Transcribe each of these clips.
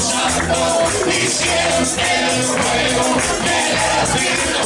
Santo, y siente el fuego de la.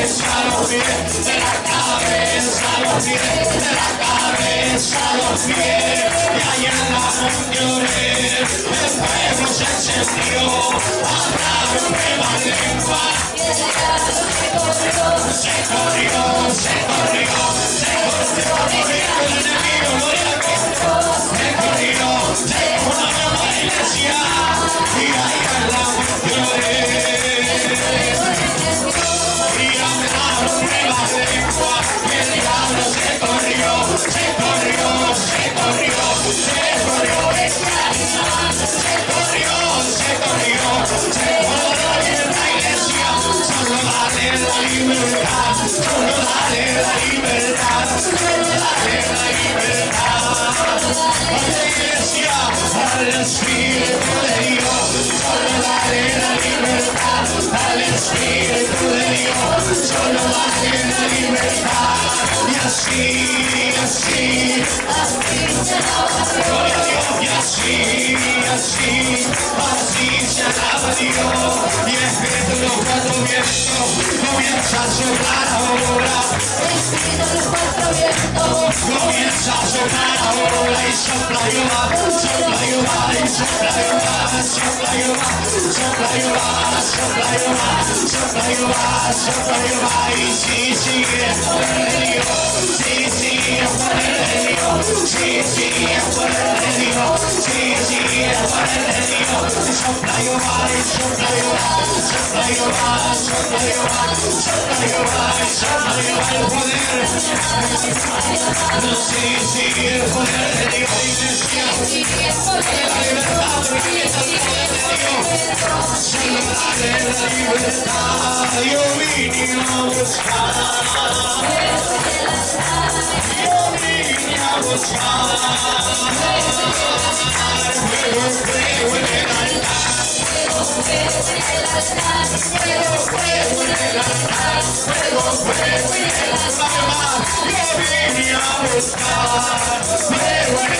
cabeza a los pies, de la cabeza a los pies, de la cabeza los pies. Y allá en la montaña el fuego se encendió, habrá un remanente, se corrió, se corrió, se Alles Spiel, Lady Shut up, you are, shut up, you are, shut up, you are, shut up, you are. Thank you. libertad, yo vine a buscar. Fuego, fuego en el alma, a buscar.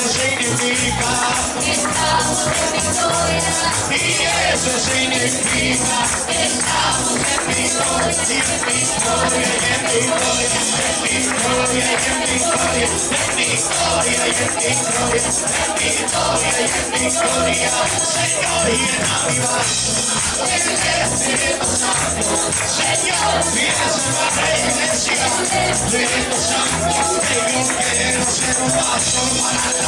significa, Estamos en victoria, y eso significa, estamos en victoria, y en victoria, y en victoria, en victoria, y en victoria, en victoria, y en victoria, en victoria, y en victoria, Señor, vaso, Espíritu Santo, Señor, vienes a la iglesia, Espíritu Santo, que yo quiero un vaso para la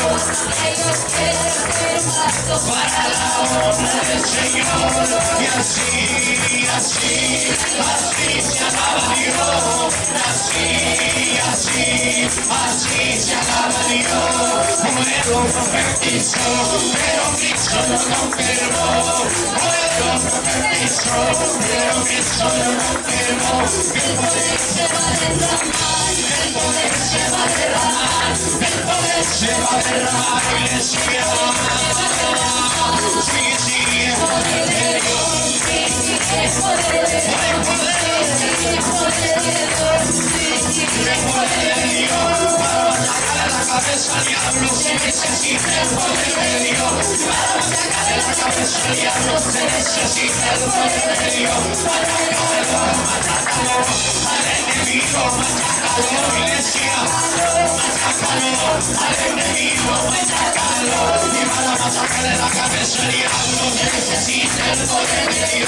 Eu quieren paso para la hora del Señor Y así, así, así se assim Dios Así, así, así se alaba Dios Puedo comer piso, pero Cristo no lo perdó Puedo comer piso, pero Cristo no lo perdó Mi poder se a Yeah. Ni para machacar en la cabeza ni algo que necesite el poder de Dios.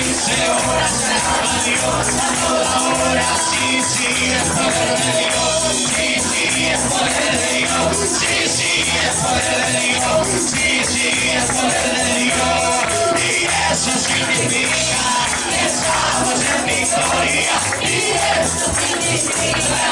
se alaba a Dios a toda hora, sí, sí, es poder de Dios, sí, sí, es poder de Dios, sí, sí, es poder de Dios, sí, sí, es poder de Dios, y eso significa que estamos en victoria, y eso significa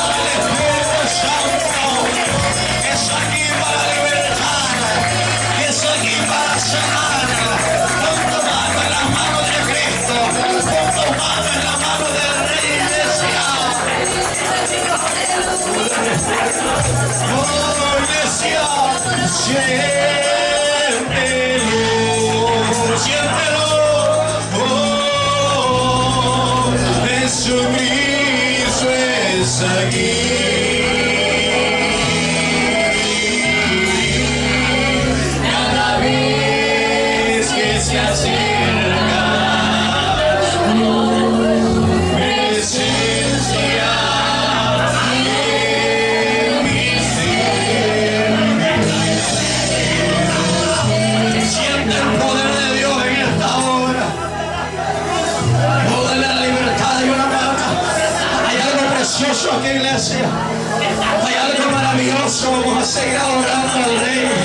Sagrado, con mano en la mano de Cristo, con mano en la mano del rey de cielos, Oh rey de cielos, siente lo, siente lo, oh, en su mirílvez aquí. Maravilloso. Vamos a seguir adorando al Rey.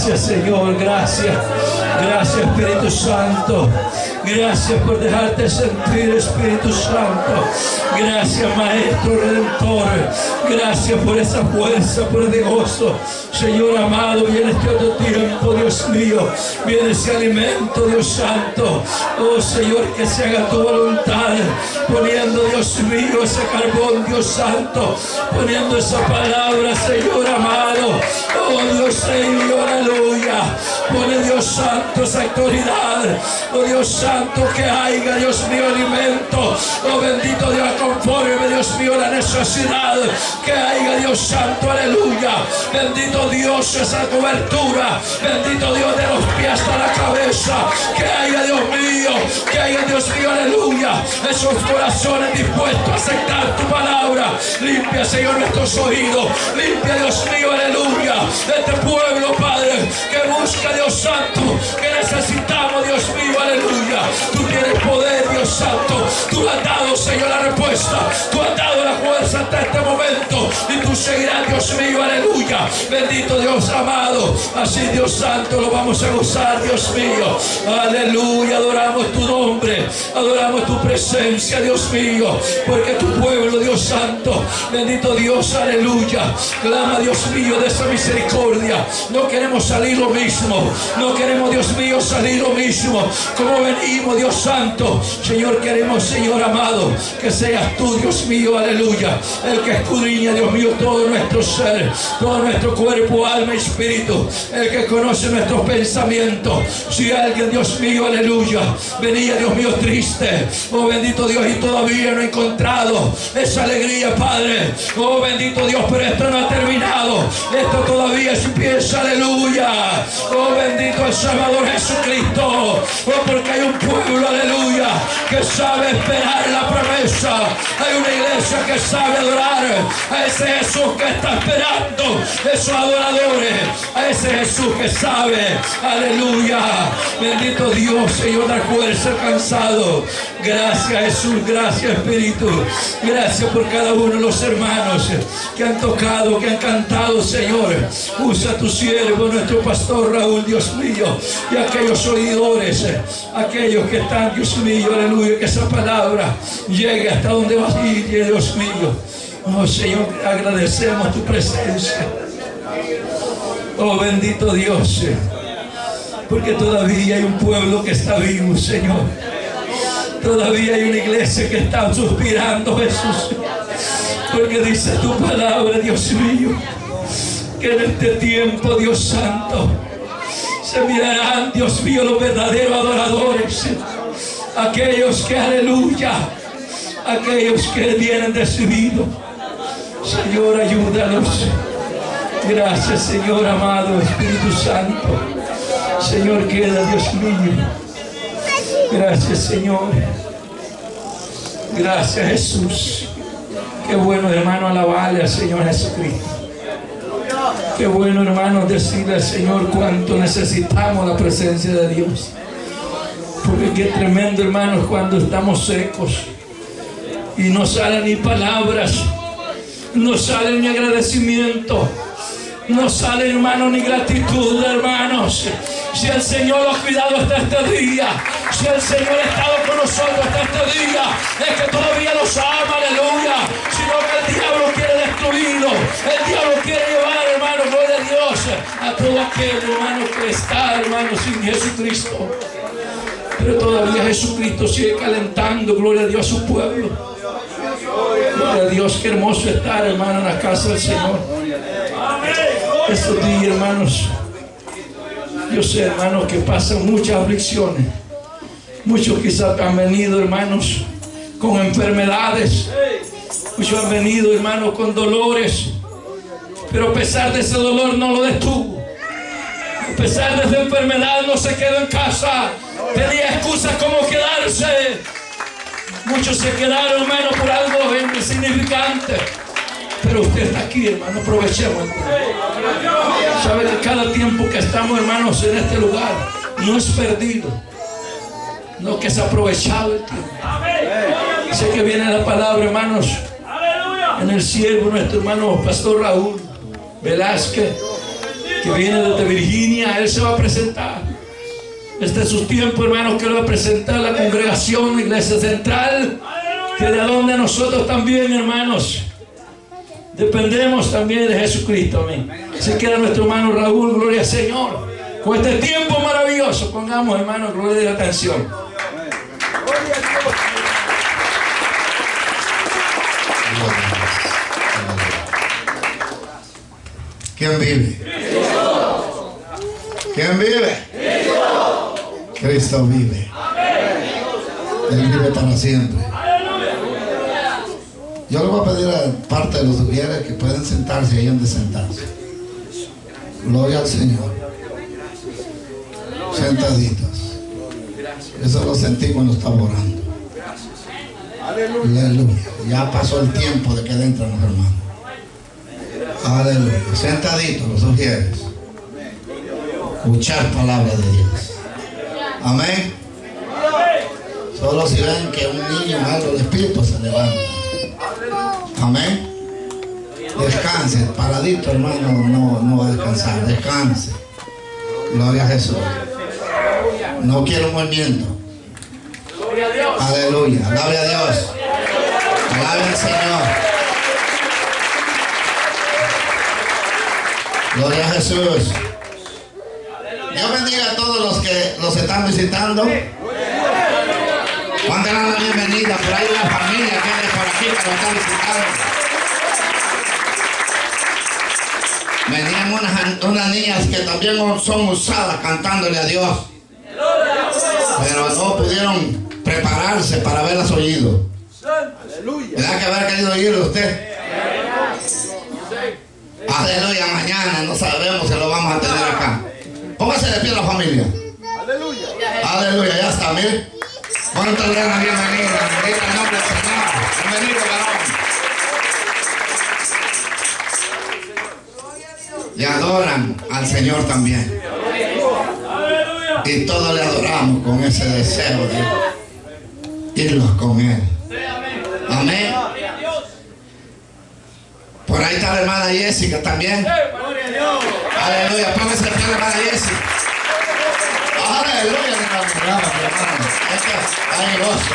Gracias, Señor. Gracias. Gracias, Espíritu Santo. Gracias por dejarte sentir, Espíritu Santo. Gracias, Maestro Redentor. Gracias por esa fuerza, por ese gozo. Señor amado, viene este otro tiempo, Dios mío. Viene ese alimento, Dios Santo. Oh Señor, que se haga tu voluntad. Poniendo, Dios mío, ese carbón, Dios Santo. Poniendo esa palabra, Señor amado. Oh Dios mío, aleluya. Pone Dios Santo esa autoridad. Oh Dios Santo, que haya, Dios mío, alimento. Oh bendito Dios, conforme, Dios mío, la necesidad. Que haya, Dios Santo, aleluya. Bendito Dios, esa cobertura. Bendito Dios, de los pies hasta la cabeza. Que haya, Dios mío, que haya, Dios mío, aleluya. Esos corazones dispuestos a aceptar tu palabra. Limpia, Señor, nuestros oídos. Limpia, Dios mío, aleluya. Este pueblo, Padre, que busca, Dios Santo, que necesitamos, Dios mío, aleluya. Tú tienes poder, Dios Santo. Tú has dado, Señor, la respuesta. Tú has dado la fuerza hasta este momento. Y tú seguirás, Dios mío, aleluya. Bendito Dios amado. Así, Dios Santo, lo vamos a gozar, Dios mío. Aleluya. Adoramos tu nombre. Adoramos tu presencia, Dios mío. Porque tu pueblo, Dios Santo. Bendito Dios, aleluya. Clama, Dios mío, de esa misericordia. No queremos salir lo mismo. No queremos, Dios mío, salir lo mismo. Como venimos, Dios Santo. Señor, queremos, Señor amado, que seas tú, Dios mío, aleluya. El que escudriña, Dios mío, todo nuestro ser, todo nuestro cuerpo, alma y espíritu. El que conoce nuestros pensamientos. Si alguien, Dios mío, aleluya, venía, Dios mío, triste. Oh, bendito Dios, y todavía no ha encontrado esa alegría, Padre. Oh, bendito Dios, pero esto no ha terminado. Esto todavía empieza, aleluya. Oh, bendito el Salvador Jesucristo. Oh, porque hay un pueblo, aleluya, que sabe esperar la promesa. Hay una iglesia que sabe adorar a ese Jesús que está esperando esos adoradores. A ese Jesús que sabe, aleluya. Bendito Dios, Señor, da fuerza cansado. Gracias Jesús, gracias Espíritu. Gracias por cada uno de los hermanos que han tocado, que han cantado, Señor. Usa tu siervo, nuestro pastor Raúl, Dios mío, y aquellos oidores, aquellos que están, Dios mío, aleluya, que esa palabra llegue hasta donde va a ir, Dios mío. Oh Señor, agradecemos tu presencia. Oh bendito Dios, porque todavía hay un pueblo que está vivo, Señor. Todavía hay una iglesia que está suspirando, Jesús. Porque dice tu palabra, Dios mío, que en este tiempo, Dios Santo, se mirarán, Dios mío, los verdaderos adoradores. Aquellos que, aleluya, aquellos que vienen decididos. Señor, ayúdanos. Gracias, Señor amado, Espíritu Santo. Señor, queda, Dios mío. Gracias, Señor. Gracias, Jesús. Qué bueno, hermano, alabarle al Señor Jesucristo. Qué bueno, hermano, decirle al Señor cuánto necesitamos la presencia de Dios. Porque qué tremendo, hermanos, cuando estamos secos y no salen ni palabras, no sale ni agradecimiento, no sale, hermano, ni gratitud, hermanos. Si el Señor lo ha cuidado hasta este día, si el Señor ha estado con nosotros hasta este día, es que todavía nos ama, aleluya. Sino que el diablo quiere destruirlo, el diablo quiere llevar, hermano, gloria a Dios, a todo aquel hermano que está, hermano, sin Jesucristo. Pero todavía Jesucristo sigue calentando, gloria a Dios, a su pueblo. Gloria a Dios, qué hermoso estar, hermano, en la casa del Señor. Estos días, hermanos, yo sé, hermanos, que pasan muchas aflicciones. Muchos quizás han venido, hermanos, con enfermedades. Muchos han venido, hermanos, con dolores. Pero a pesar de ese dolor no lo detuvo. A pesar de esa enfermedad no se quedó en casa. Tenía excusas como quedarse. Muchos se quedaron, hermano, por algo insignificante. Pero usted está aquí, hermano, aprovechemos. Sabe que cada tiempo que estamos, hermanos, en este lugar, no es perdido. No que es aprovechado el tiempo. Sé que viene la palabra, hermanos, en el siervo, nuestro hermano Pastor Raúl Velázquez, que viene desde Virginia, él se va a presentar. Este es su tiempo, hermanos, que lo va a presentar la congregación, iglesia central, que de donde nosotros también, hermanos, dependemos también de Jesucristo, amén. Se queda nuestro hermano Raúl, gloria al Señor. Con este tiempo maravilloso, pongamos, hermanos, gloria de la atención. ¿Quién vive? ¿Quién vive? Cristo vive. Él vive para siempre. Yo le voy a pedir a parte de los ujieres que pueden sentarse ahí donde sentarse. Gloria al Señor. Sentaditos. Eso lo sentí cuando estaba orando. Aleluya. Ya pasó el tiempo de que entran los hermanos. Aleluya. Sentaditos los ujieres. Escuchar palabra de Dios. Amén. Solo si ven que un niño algo de espíritu se levanta. Amén. Descanse. Paradito, hermano, no, no va a descansar. Descanse. Gloria a Jesús. No quiero movimiento. Aleluya. Alabe a Dios. Alabe al Señor. Gloria a Jesús. Dios bendiga a todos los que los están visitando. Dan la bienvenida. Por ahí una familia que viene por aquí que lo están visitando. Venían unas, unas niñas que también son usadas cantándole a Dios. Pero no pudieron prepararse para haberlas oído. ¿Verdad que haber querido oírlo usted? Aleluya, mañana no sabemos si lo vamos a tener acá. Póngase de pie la familia. Aleluya, ya está, mire. ¿Cuánto le dan la bienvenida? El nombre del Señor. Bienvenido, varón. Le adoran al Señor también. Y todos le adoramos con ese deseo de irnos con Él. Amén. Por ahí está la hermana Jessica también. Aleluya. Póngase pie la hermana Jessica. Aleluya. hermano. Hay gozo.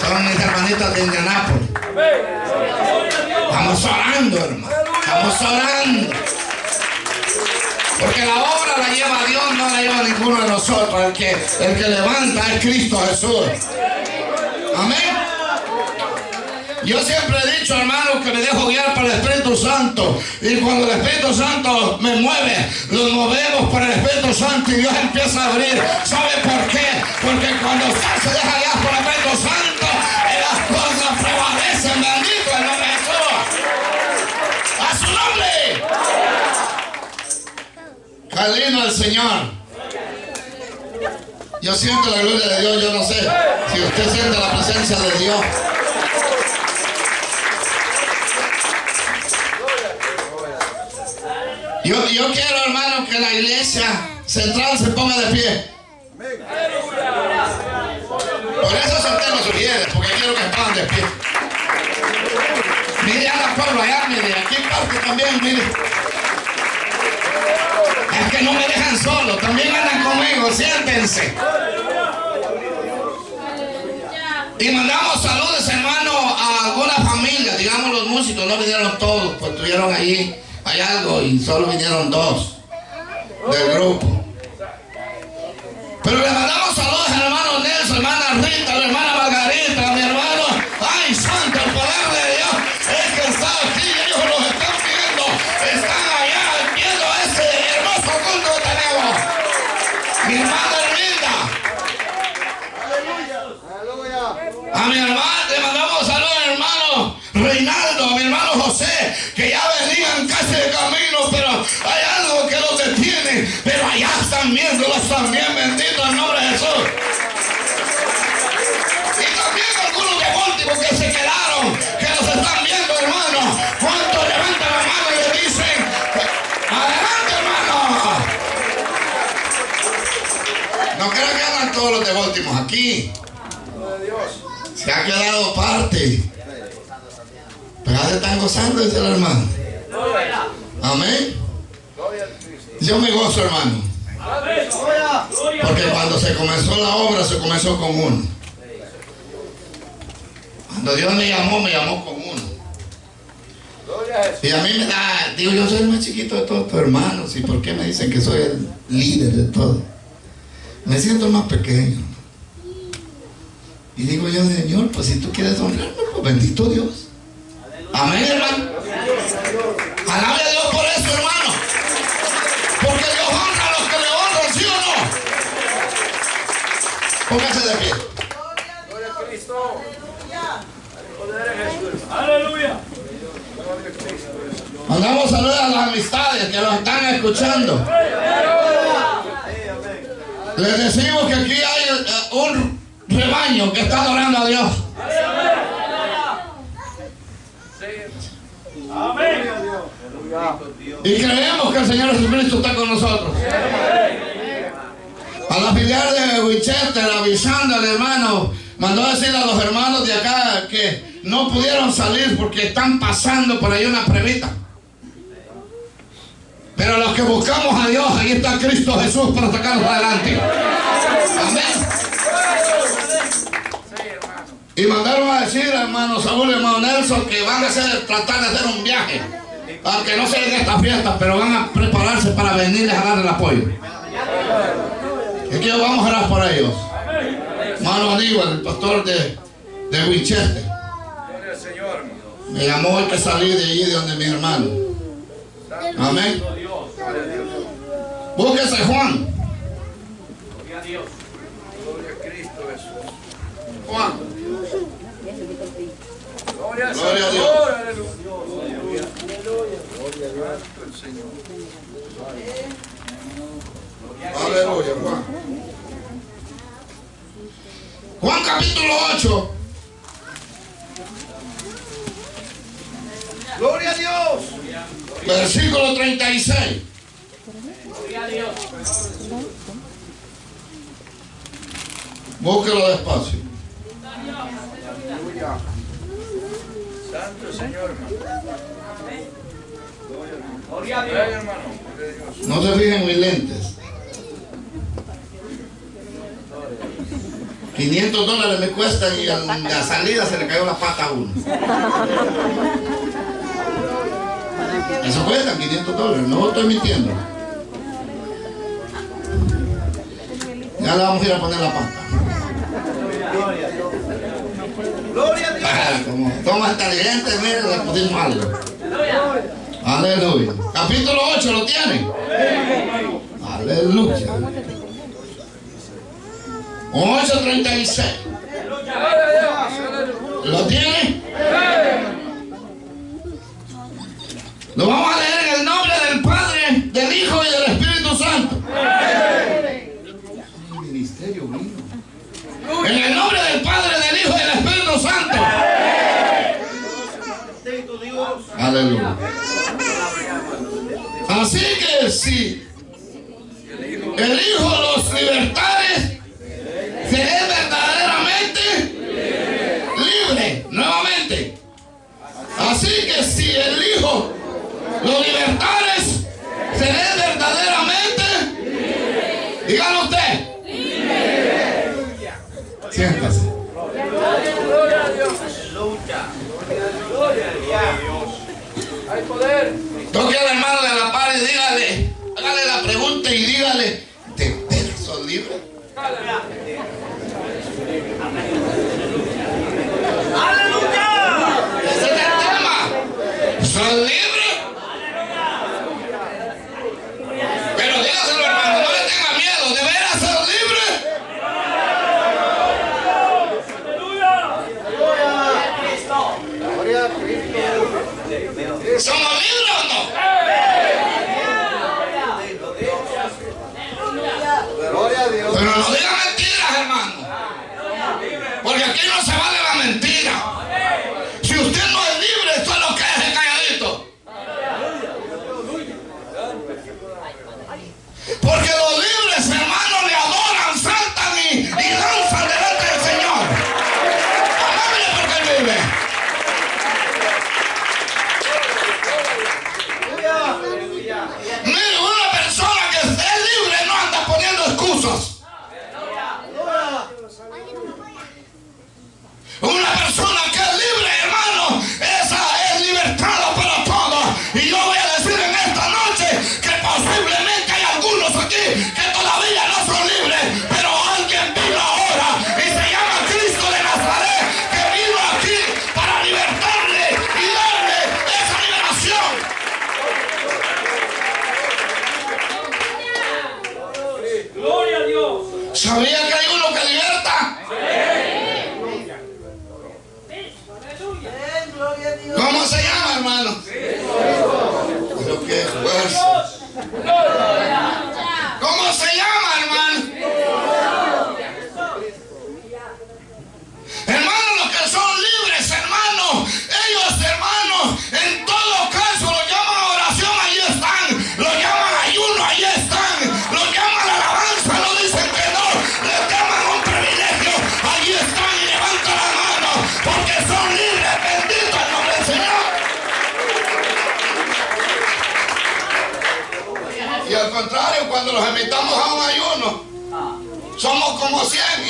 Son mis hermanitas de Indianápolis. Estamos orando, hermano. Estamos orando. Porque la obra la lleva Dios, no la lleva ninguno de nosotros. El que, el que levanta es Cristo Jesús. Amén. Yo siempre he dicho, hermano, que me dejo guiar por el Espíritu Santo. Y cuando el Espíritu Santo me mueve, nos movemos por el Espíritu Santo y Dios empieza a abrir. ¿Sabe por qué? Porque cuando usted se deja guiar por el Espíritu Santo, las cosas prevalecen. Bendito el nombre de Jesús. A su nombre. Qué lindo el Señor. Yo siento la gloria de Dios, yo no sé si usted siente la presencia de Dios. Yo, quiero, hermano, que la iglesia central se ponga de pie. Por eso senté los sugieres, porque quiero que pongan de pie. Mire a la pueblo allá, mire, aquí parte también, mire. Es que no me dejan solo, también andan conmigo, siéntense. Y mandamos saludos, hermano, a alguna familia, digamos los músicos, no vinieron todos, pues estuvieron allí hay algo y solo vinieron dos del grupo. Pero le mandamos saludos al hermano Nelson, hermana Rita, hermana Margarita, Pero allá están viéndolos también, bendito el nombre de Jesús. Y también algunos de últimos que se quedaron, que los están viendo, hermano. ¿Cuántos levantan la mano y le dicen, adelante, hermano? No creo que andan todos los de últimos aquí. Se ha quedado parte. Pero se están gozando, dice el hermano. Amén. Yo me gozo, hermano. Porque cuando se comenzó la obra, se comenzó con uno. Cuando Dios me llamó, me llamó con uno. Y a mí me da, digo, yo soy el más chiquito de todos tus hermanos. ¿Y por qué me dicen que soy el líder de todo? Me siento más pequeño. Y digo yo, Señor, pues si tú quieres honrarme, pues bendito Dios. Amén, hermano. Alabe a Dios por eso, hermano. Porque Dios honra a los que le honran, ¿sí o no? Póngase de pie. Aleluya. Mandamos saludos a las amistades que nos están escuchando. Les decimos que aquí hay eh, un rebaño que está adorando a Dios. Amén. Y creemos que el Señor Jesucristo está con nosotros. A la filial de Winchester, avisando al hermano, mandó a decir a los hermanos de acá que no pudieron salir porque están pasando por ahí una pruebita. Pero los que buscamos a Dios, ahí está Cristo Jesús para sacarnos adelante. Amén. Y mandaron a decir, hermano Saúl y hermano Nelson, que van a hacer, tratar de hacer un viaje. Aunque no sea en esta fiesta, pero van a prepararse para venirles a dar el apoyo. Y que vamos a orar por ellos. Hermano Aníbal, el pastor de, de Winchester. Me llamó hoy que salí de allí de donde mi hermano. Amén. Búsquese Juan. Juan. Gloria a Dios. Aleluya, Juan. Juan capítulo 8. Gloria a Dios. Versículo 36. Búsquelo despacio. Santo Señor, Gloria a Dios, hermano. No se fijen en mis lentes. 500 dólares me cuestan y en la salida se le cayó la pata a uno. Eso cuesta 500 dólares, no estoy mintiendo. Ya le vamos a ir a poner la pata. Gloria a Dios. Ah, Como somos inteligentes, mire, le pusimos algo. Aleluya. Capítulo 8, ¿lo tiene? Aleluya. 8.36. ¿Lo tiene? Lo vamos a leer en el nombre del Padre, del Hijo y del Espíritu Santo. En el nombre del Padre, del Hijo y del Espíritu Santo. Aleluya. Así que si el Hijo los libertades,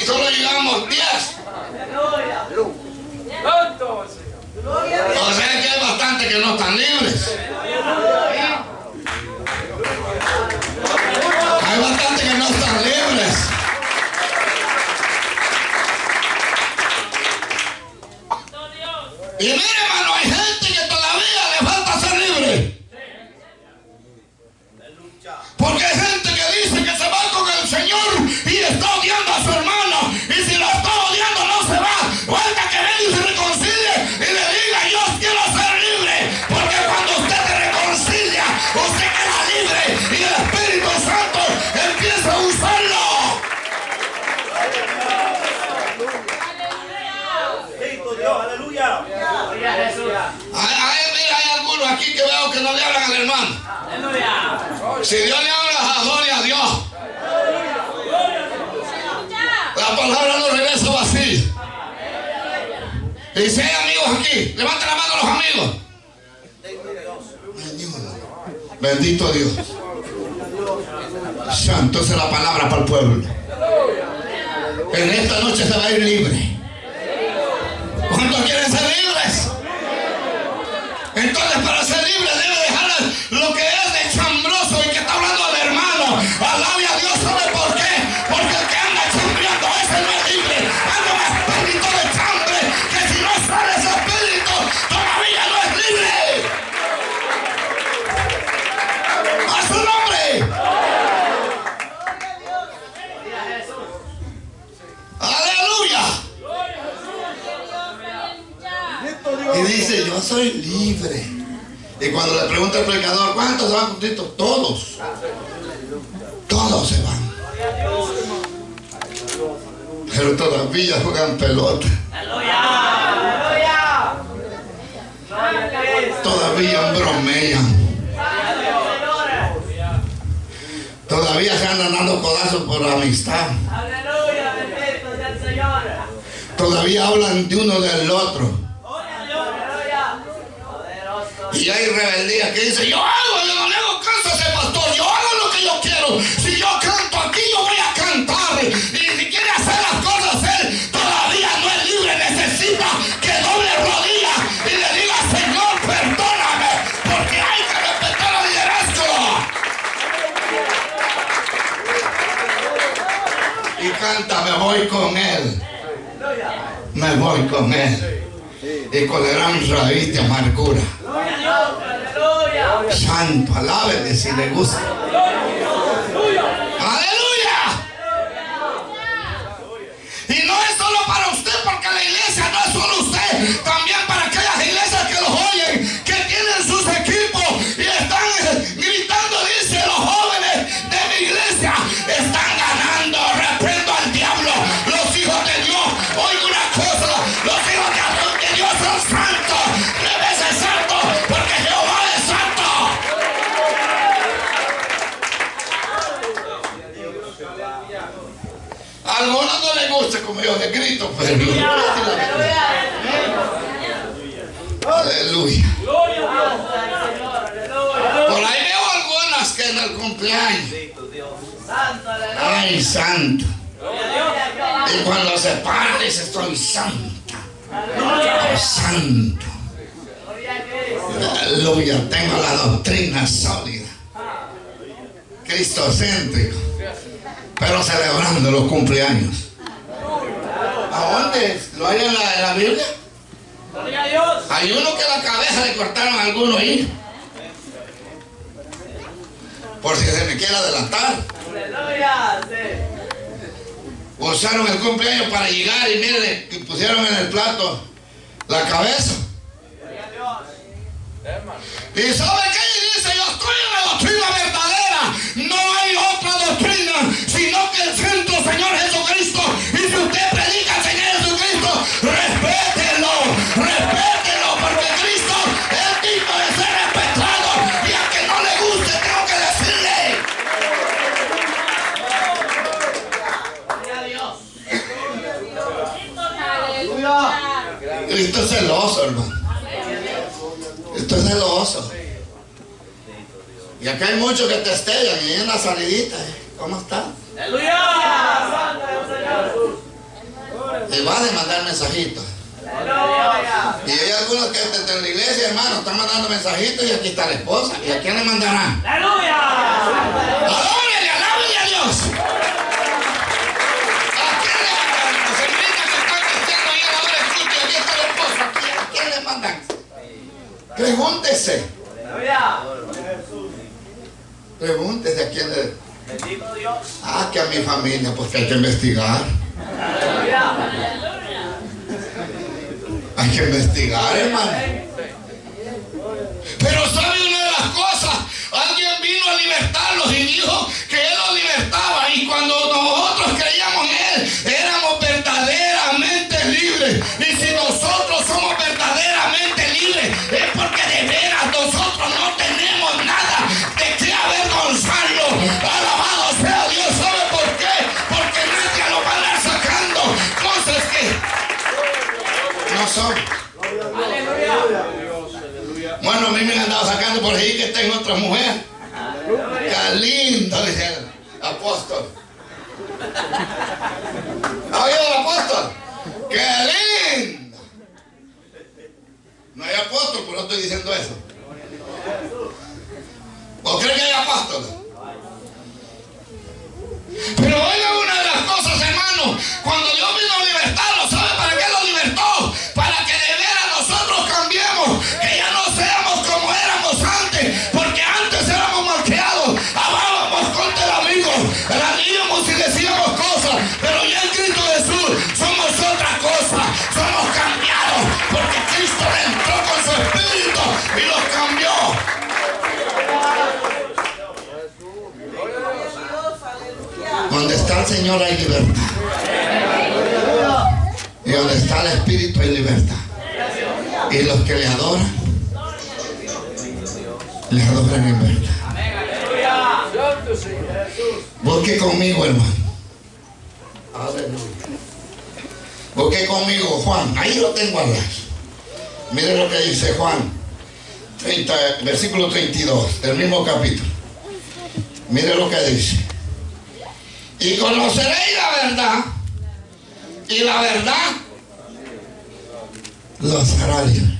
y solo llegamos 10. Santo Señor. O sea que hay bastante que no están libres. Hay bastante que no están libres. Y mire, hermano, hay Si Dios le habla, a gloria a Dios. La palabra no regresa vacía. Y hay amigos aquí, levanta la mano los amigos. Bendito Dios. Santo es la palabra para el pueblo. En esta noche se va a ir libre. ¿Cuántos quieren ser libres? Entonces para ser libre debe dejar lo que soy libre. Y cuando le pregunta el predicador, ¿cuántos se van con Cristo? Todos. Todos se van. Pero todavía juegan pelota. Todavía bromean. Todavía se andan dando codazos por amistad. Aleluya, bendito sea el Señor. Todavía hablan de uno del otro. Y hay rebeldía que dice, yo hago, yo no le hago caso a ese pastor, yo hago lo que yo quiero. Si yo canto aquí, yo voy a cantar. Y si quiere hacer las cosas él, todavía no es libre, necesita que doble rodilla y le diga, Señor, perdóname, porque hay que respetar al liderazgo. y canta, me voy con él. Me voy con él. Y con el gran raíz de amargura. Santo, alábele si le gusta. Yo les grito, pero aleluya. Por ahí veo algunas que en el cumpleaños, aleluya. ay santo. Y cuando se para dice estoy santa, santo. Cristo. Aleluya, tengo la doctrina sólida. Cristocéntrico. Pero celebrando los cumpleaños. ¿A dónde? ¿Lo hay en la, en la Biblia? Gloria a Dios. Hay uno que la cabeza le cortaron a alguno ahí. Por si se me quiere adelantar. Aleluya. Sí. Usaron el cumpleaños para llegar y mire, le pusieron en el plato la cabeza. Gloria a Dios. ¿Y sabe qué? Y dice, yo estoy en la doctrina verdadera. No hay otra doctrina, sino que el centro, Señor Jesucristo. Y si usted predica al Señor Jesucristo, respételo, respételo, porque Cristo es digno de ser respetado. Y a que no le guste, tengo que decirle. Gloria a Dios. Cristo es celoso, hermano. Cristo es celoso. Y acá hay muchos que testean y en la salidita. ¿eh? ¿Cómo está? Aleluya. Y va a mandar mensajitos. Y hay algunos que desde la iglesia, hermano, están mandando mensajitos y aquí está la esposa. ¿Y a quién le mandarán? Aleluya. ¡Adórele, alábele a Dios! ¿A quién le mandarán? Señorita que están cristianos ahí a la hora del culto y aquí está la esposa. ¿A quién, a quién le mandan? Pregúntese. Pregúntese a quién le... Bendito Dios. Ah, que a mi familia, pues que hay que investigar. Hay que investigar, hermano. Otra mujer. Qué lindo, dice el apóstol. ¿Ha oído el apóstol? Qué lindo. No hay apóstol, pero no estoy diciendo eso. ¿O cree que hay apóstol? Pero oigan una de las cosas, hermano, cuando Dios Señor hay libertad. Y donde está el Espíritu hay libertad. Y los que le adoran, le adoran en verdad. Busque conmigo, hermano. Busque conmigo, Juan. Ahí lo tengo al lado. Mire lo que dice Juan, 30, versículo 32, del mismo capítulo. Mire lo que dice. Y conoceréis la verdad. Y la verdad los hará libres.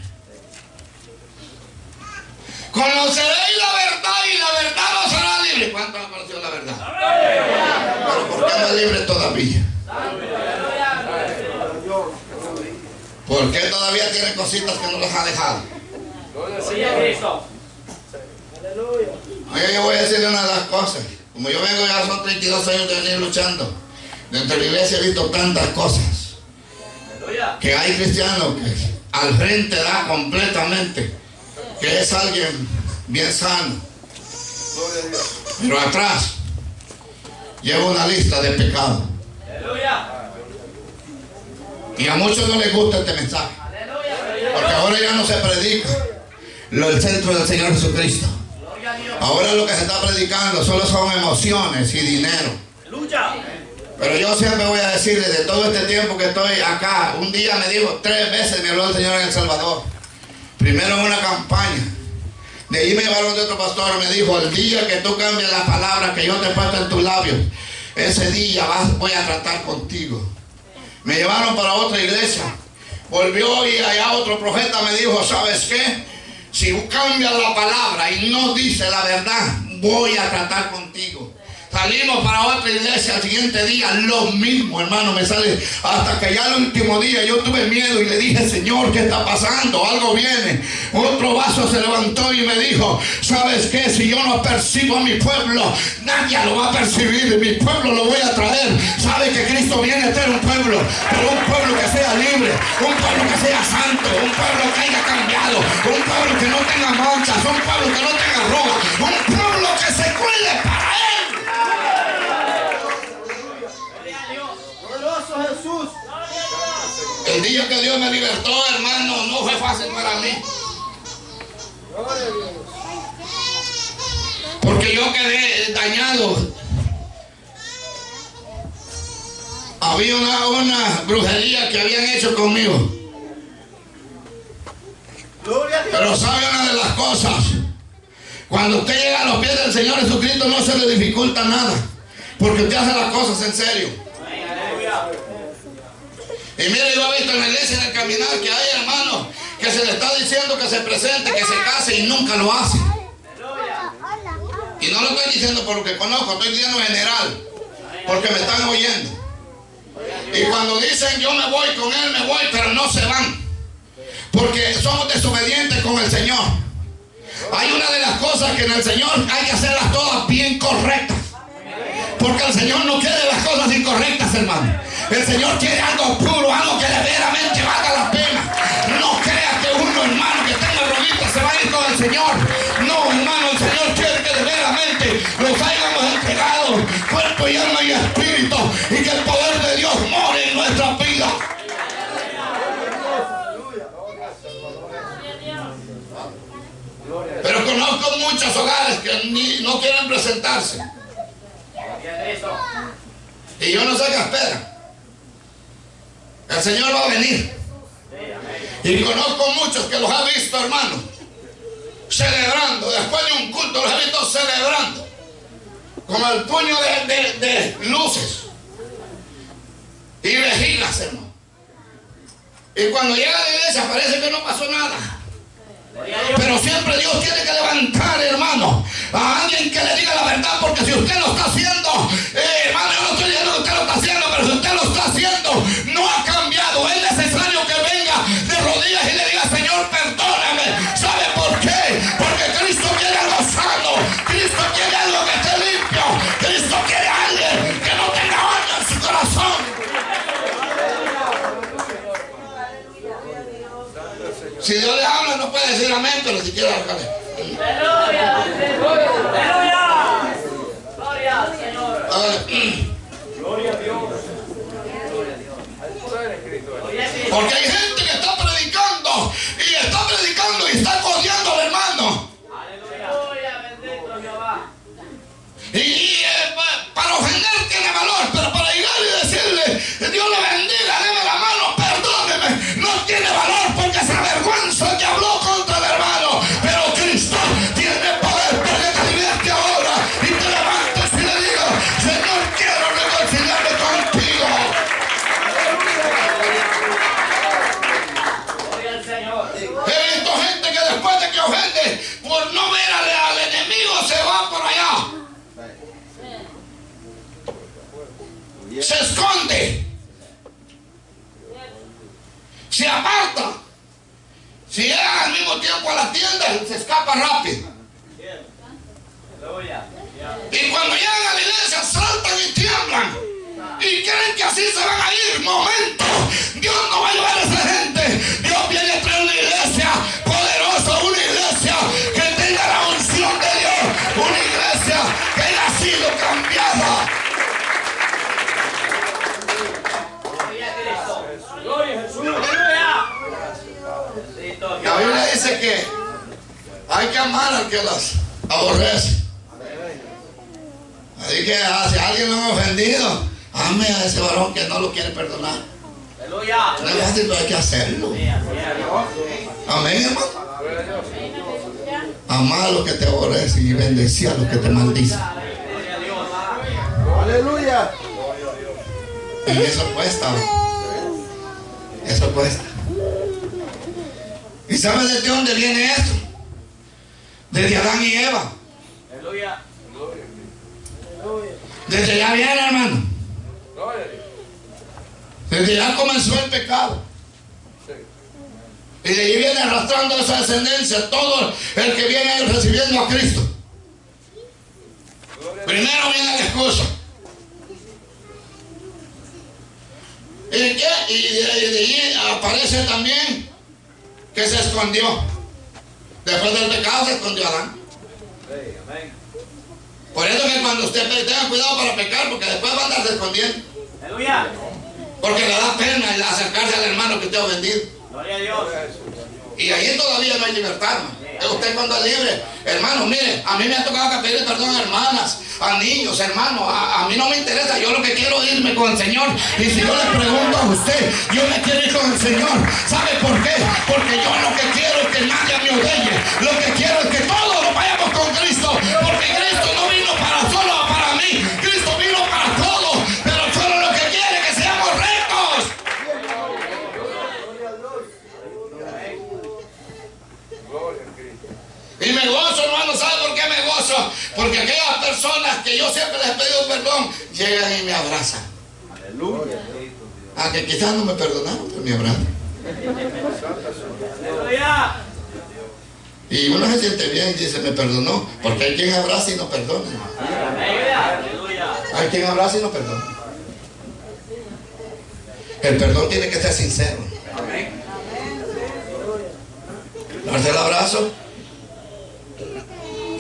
Conoceréis la verdad y la verdad los hará libres. ¿Cuánto ha conocido la verdad? Pero por ¿Por qué no es libre todavía? ¿Por qué todavía tiene cositas que no les ha dejado? Oye, yo voy a decirle una de las cosas. Como yo vengo ya son 32 años de venir luchando. Dentro de la iglesia he visto tantas cosas. Que hay cristianos que al frente da completamente. Que es alguien bien sano. Pero atrás lleva una lista de pecados. Y a muchos no les gusta este mensaje. Porque ahora ya no se predica lo el centro del Señor Jesucristo. Ahora lo que se está predicando solo son emociones y dinero. Pero yo siempre voy a decirle, de todo este tiempo que estoy acá, un día me dijo, tres veces me habló el Señor en El Salvador. Primero en una campaña. De ahí me llevaron de otro pastor me dijo, el día que tú cambies la palabra que yo te puesto en tus labios, ese día vas, voy a tratar contigo. Me llevaron para otra iglesia. Volvió y allá otro profeta me dijo, ¿sabes qué? Si cambias la palabra y no dice la verdad, voy a tratar contigo. Salimos para otra iglesia al siguiente día, lo mismo, hermano, me sale hasta que ya el último día yo tuve miedo y le dije, Señor, ¿qué está pasando? Algo viene. Otro vaso se levantó y me dijo, ¿sabes qué? Si yo no percibo a mi pueblo, nadie lo va a percibir. Mi pueblo lo voy a traer. ¿Sabe que Cristo viene a tener un pueblo? Pero un pueblo que sea libre, un pueblo que sea santo, un pueblo que haya cambiado, un pueblo que no tenga manchas, un pueblo que no tenga ropa, un pueblo que se cuide para él. Glorioso Jesús. El día que Dios me libertó, hermano, no fue fácil para mí. Porque yo quedé dañado. Había una, una brujería que habían hecho conmigo. Pero sabe una de las cosas. Cuando usted llega a los pies del Señor Jesucristo no se le dificulta nada. Porque usted hace las cosas en serio. Y mire, yo he visto en la iglesia en el caminar que hay hermanos que se le está diciendo que se presente, que se case y nunca lo hace. Y no lo estoy diciendo por lo que conozco, estoy diciendo en general, porque me están oyendo. Y cuando dicen yo me voy con él, me voy, pero no se van. Porque somos desobedientes con el Señor. Hay una de las cosas que en el Señor hay que hacerlas todas bien correctas. Porque el Señor no quiere las cosas incorrectas, hermano. El Señor quiere algo puro, algo que verdaderamente valga la pena. No crea que uno, hermano, que tenga rodillas se va a ir con el Señor. No, hermano, el Señor quiere que verdaderamente nos hayamos entregado cuerpo y alma y espíritu y que el poder de Dios more en nuestra vida. Pero conozco muchos hogares que ni- no quieren presentarse. Y yo no sé qué esperan. El Señor va a venir. Y conozco muchos que los ha visto, hermano, celebrando. Después de un culto los he visto celebrando. Con el puño de, luces. Y vejigas, hermano. Y cuando llega a la iglesia parece que no pasó nada. Pero siempre Dios tiene que levantar, hermano, a alguien que le diga la verdad, porque si usted lo está haciendo, eh, hermano, yo no estoy diciendo que usted lo está haciendo, puede decir amén, pero si quiere hágale. Aleluya. Aleluya. Gloria al Señor. Gloria a Dios. Porque hay gente que está predicando y está predicando y está codiando al hermano. Aleluya. Bendito Jehová. Y, eh, pa- para ofender tiene valor, pero para llegar y decirle, Dios le bendiga, se esconde. Se aparta. Si llega al mismo tiempo a la tienda, se escapa rápido. Y cuando llegan a la iglesia saltan y tiemblan. Y creen que así se van a ir. Momento. Dios no va a llevar a esa gente. Dios viene a traer una iglesia dice que hay que amar al que las aborrece. Así que ah, si alguien lo ha ofendido, ame a ese varón que no lo quiere perdonar. Aleluya. No es fácil, pero hay que hacerlo. Amén, hermano. Amar a los que te aborrecen y bendecir a los que te maldicen. Aleluya. Y eso cuesta. Eso cuesta. ¿Y sabes de dónde viene esto? Desde Adán y Eva. Aleluya. Desde allá viene, hermano. Desde allá comenzó el pecado. Y de ahí viene arrastrando esa descendencia todo el que viene recibiendo a Cristo. Primero viene la excusa. ¿Y qué? Y de ahí aparece también que se escondió. Después del pecado se escondió Adán. Por eso que cuando usted tenga cuidado para pecar, porque después va a andarse escondiendo. Porque le da pena el acercarse al hermano que te ha ofendido. Gloria a Dios. Y ahí todavía no hay libertad. Usted cuando es libre, hermano, mire, a mí me ha tocado que pedir perdón a hermanas, a niños, hermano. A, mí no me interesa, yo lo que quiero es irme con el Señor. Y si yo le pregunto a usted, yo me quiero ir con el Señor. ¿Sabe por qué? Porque yo lo que quiero es que nadie me odeye. Lo que quiero es que todos nos vayamos con Cristo. Porque Cristo no vino para solo para mí. Cristo vino para todos. Pero solo lo que quiere es que seamos rectos. Y me gozo, hermano, ¿sabe Porque aquellas personas que yo siempre les he pedido perdón, llegan y me abrazan. Aleluya. A que quizás no me perdonaron, pero me abrazan. Y uno se siente bien y dice, me perdonó, porque hay quien abraza y no perdona. Hay quien abraza y no perdona. El perdón tiene que ser sincero. Amén. Darse el abrazo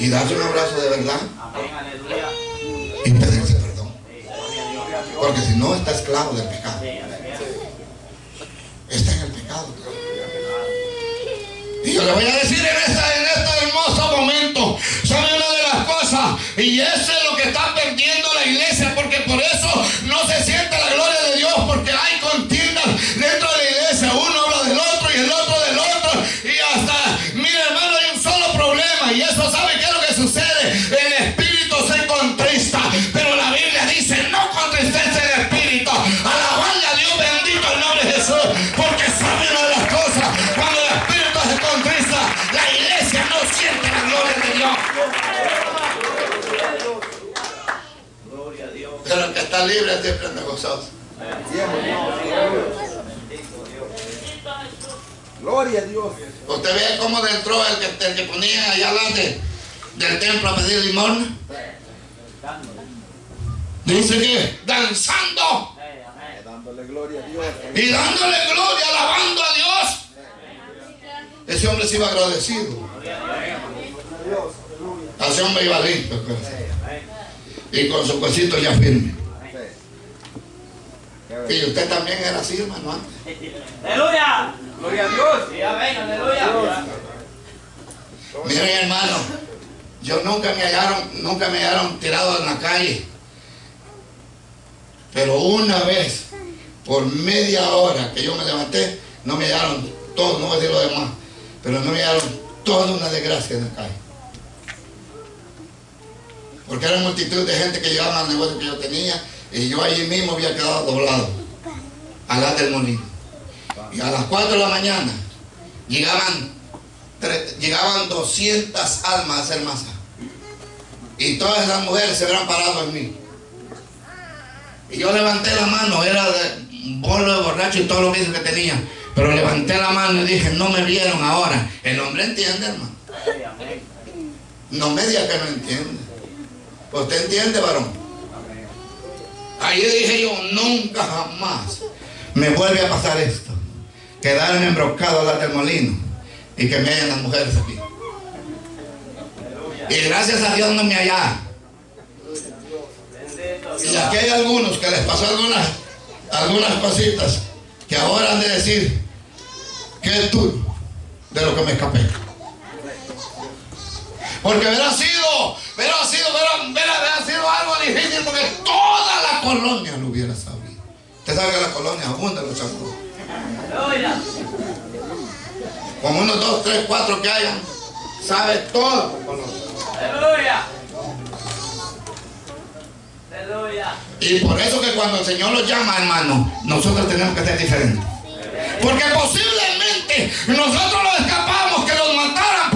y darse un abrazo de verdad y pedirse perdón. Porque si no, está esclavo del pecado. Está en el pecado. Y yo le voy a decir en, esta, en este hermoso momento, ¿sabe una de las cosas? Y eso es lo que está perdiendo la iglesia, porque por eso no se siente la gloria de Dios, porque hay Pero el que está libre siempre anda gozoso. Gloria a Dios. Usted ve cómo entró el que, el que ponía allá adelante del templo a pedir limosna. Dice que danzando. Dándole gloria a Dios. y dándole gloria, alabando a Dios. Ese hombre se iba agradecido. Ese hombre iba listo. corazón. Y con su cosito ya firme. Y usted también era así, hermano. antes. Aleluya. Gloria a Dios. Sí, amén. Aleluya. Miren, hermano, yo nunca me hallaron, nunca me hallaron tirado en la calle. Pero una vez, por media hora que yo me levanté, no me hallaron todo, no voy a decir lo demás, pero no me hallaron toda una desgracia en la calle. Porque era multitud de gente que llegaba al negocio que yo tenía y yo allí mismo había quedado doblado, al lado del molino. Y a las 4 de la mañana llegaban llegaban 200 almas a hacer masa. Y todas esas mujeres se habían parado en mí. Y yo levanté la mano, era de bolo de borracho y todo lo mismo que tenía. Pero levanté la mano y dije, no me vieron ahora. El hombre entiende, hermano. No me diga que no entiende. ¿Usted entiende, varón? Ahí dije yo, nunca jamás me vuelve a pasar esto. Quedarme embrocado al del molino y que me hayan las mujeres aquí. Y gracias a Dios no me hallaron. Y aquí hay algunos que les pasó algunas, algunas cositas que ahora han de decir que es tú de lo que me escapé. Porque hubiera sido, hubiera sido, hubiera, hubiera- hubiera sido algo difícil porque toda la colonia lo hubiera sabido. Usted sabe que la colonia abunda los. Aleluya. Como unos dos, tres, cuatro que hayan, sabe todo la colonia. Aleluya. Aleluya. Y por eso que cuando el Señor los llama, hermano, nosotros tenemos que ser diferentes. Porque posiblemente nosotros los escapamos que los mataran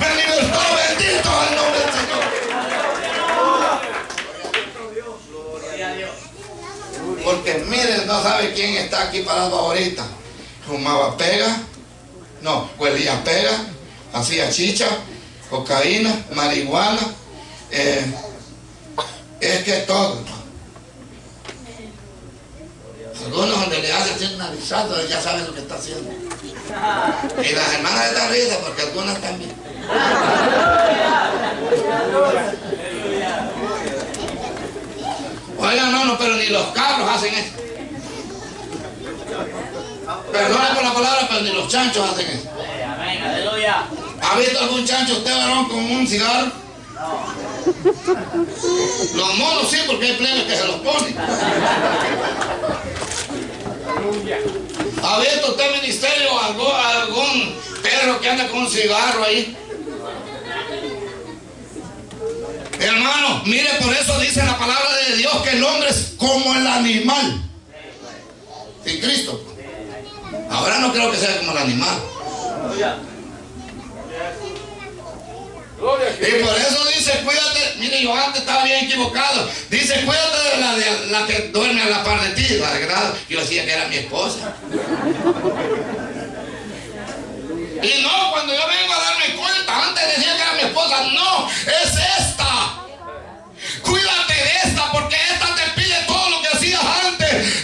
me libertó. Bendito el nombre del Señor. Porque miren, no sabe quién está aquí parado ahorita. Fumaba pega, no, huelía pega, hacía chicha, cocaína, marihuana. eh, es que todo. Algunos donde le hacen un narizazo ya saben lo que está haciendo. Y las hermanas están risas porque algunas también. Oigan, no, no, pero ni los cabros hacen eso. Perdone por la palabra, pero ni los chanchos hacen eso. Amén. Aleluya. ¿Ha visto algún chancho usted, varón, con un cigarro? Los monos sí, porque hay plebes que se los ponen. ¿Ha visto usted, ministerio, algún perro que anda con un cigarro ahí? Hermano, mire, por eso dice la palabra de Dios que el hombre es como el animal. Sin Cristo. Ahora no creo que sea como el animal. Y por eso dice, cuídate, mire, yo antes estaba bien equivocado. Dice, cuídate de la, de la que duerme a la par de ti, la verdad. Yo decía que era mi esposa. Y no, cuando yo vengo a darme cuenta, antes decía que era mi esposa, no, es esta. Cuídate de esta, porque esta te pide todo lo que hacías antes.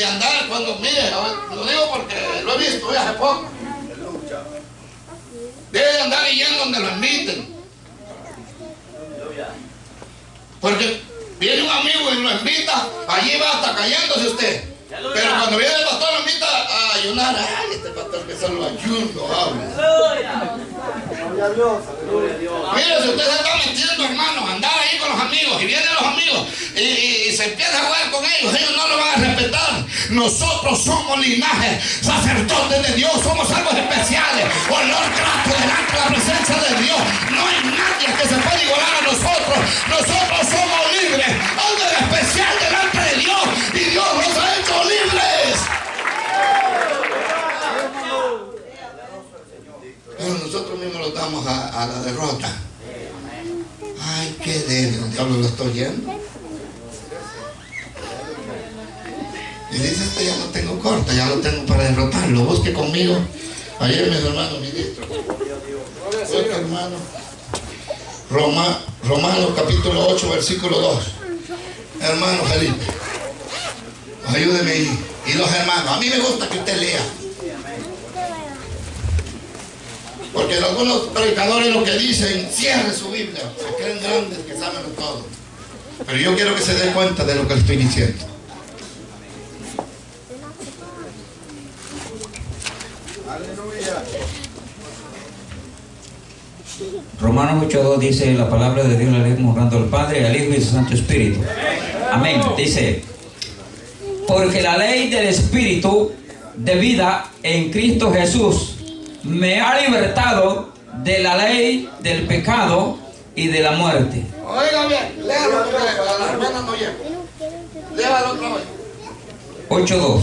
De, andar cuando, mire, lo digo porque lo he visto hoy hace poco. Debe de andar yendo donde lo inviten. Porque viene un amigo y lo invita, allí va hasta cayéndose usted. Pero cuando viene el pastor lo invita a ayunar, ay, este pastor que solo ayuno habla. Gloria a Dios. Gloria a Dios. Mire, si usted se está metiendo, hermano, andar ahí con los amigos y vienen los amigos y, se empieza a jugar con ellos, ellos no lo van a respetar. Nosotros somos linaje, sacerdotes de Dios, somos algo especiales, olor grato delante de la presencia de Dios. No hay nadie que se pueda igualar a nosotros. Nosotros somos libres, algo especial de Nosotros mismos los damos a, la derrota. Ay, qué débil, el diablo lo está oyendo. Y dice, este ya lo tengo corto, ya lo tengo para derrotarlo. Busque conmigo. Ayer mi hermano ministro. Busque, hermano. Roma, Romanos capítulo 8, versículo 2. Hermano Felipe. Ayúdeme. Y los hermanos. A mí me gusta que usted lea. Porque algunos predicadores lo que dicen, cierre su Biblia, se creen grandes que saben todo. Pero yo quiero que se dé cuenta de lo que estoy diciendo. Aleluya. Romanos 8.2 dice la palabra de Dios, la leemos honrando al Padre, al Hijo y al Santo Espíritu. Amén. Dice, porque la ley del Espíritu de vida en Cristo Jesús me ha libertado de la ley del pecado y de la muerte. Oiga bien, léalo porque a la hermana no llega. Léalo otra vez. 8.2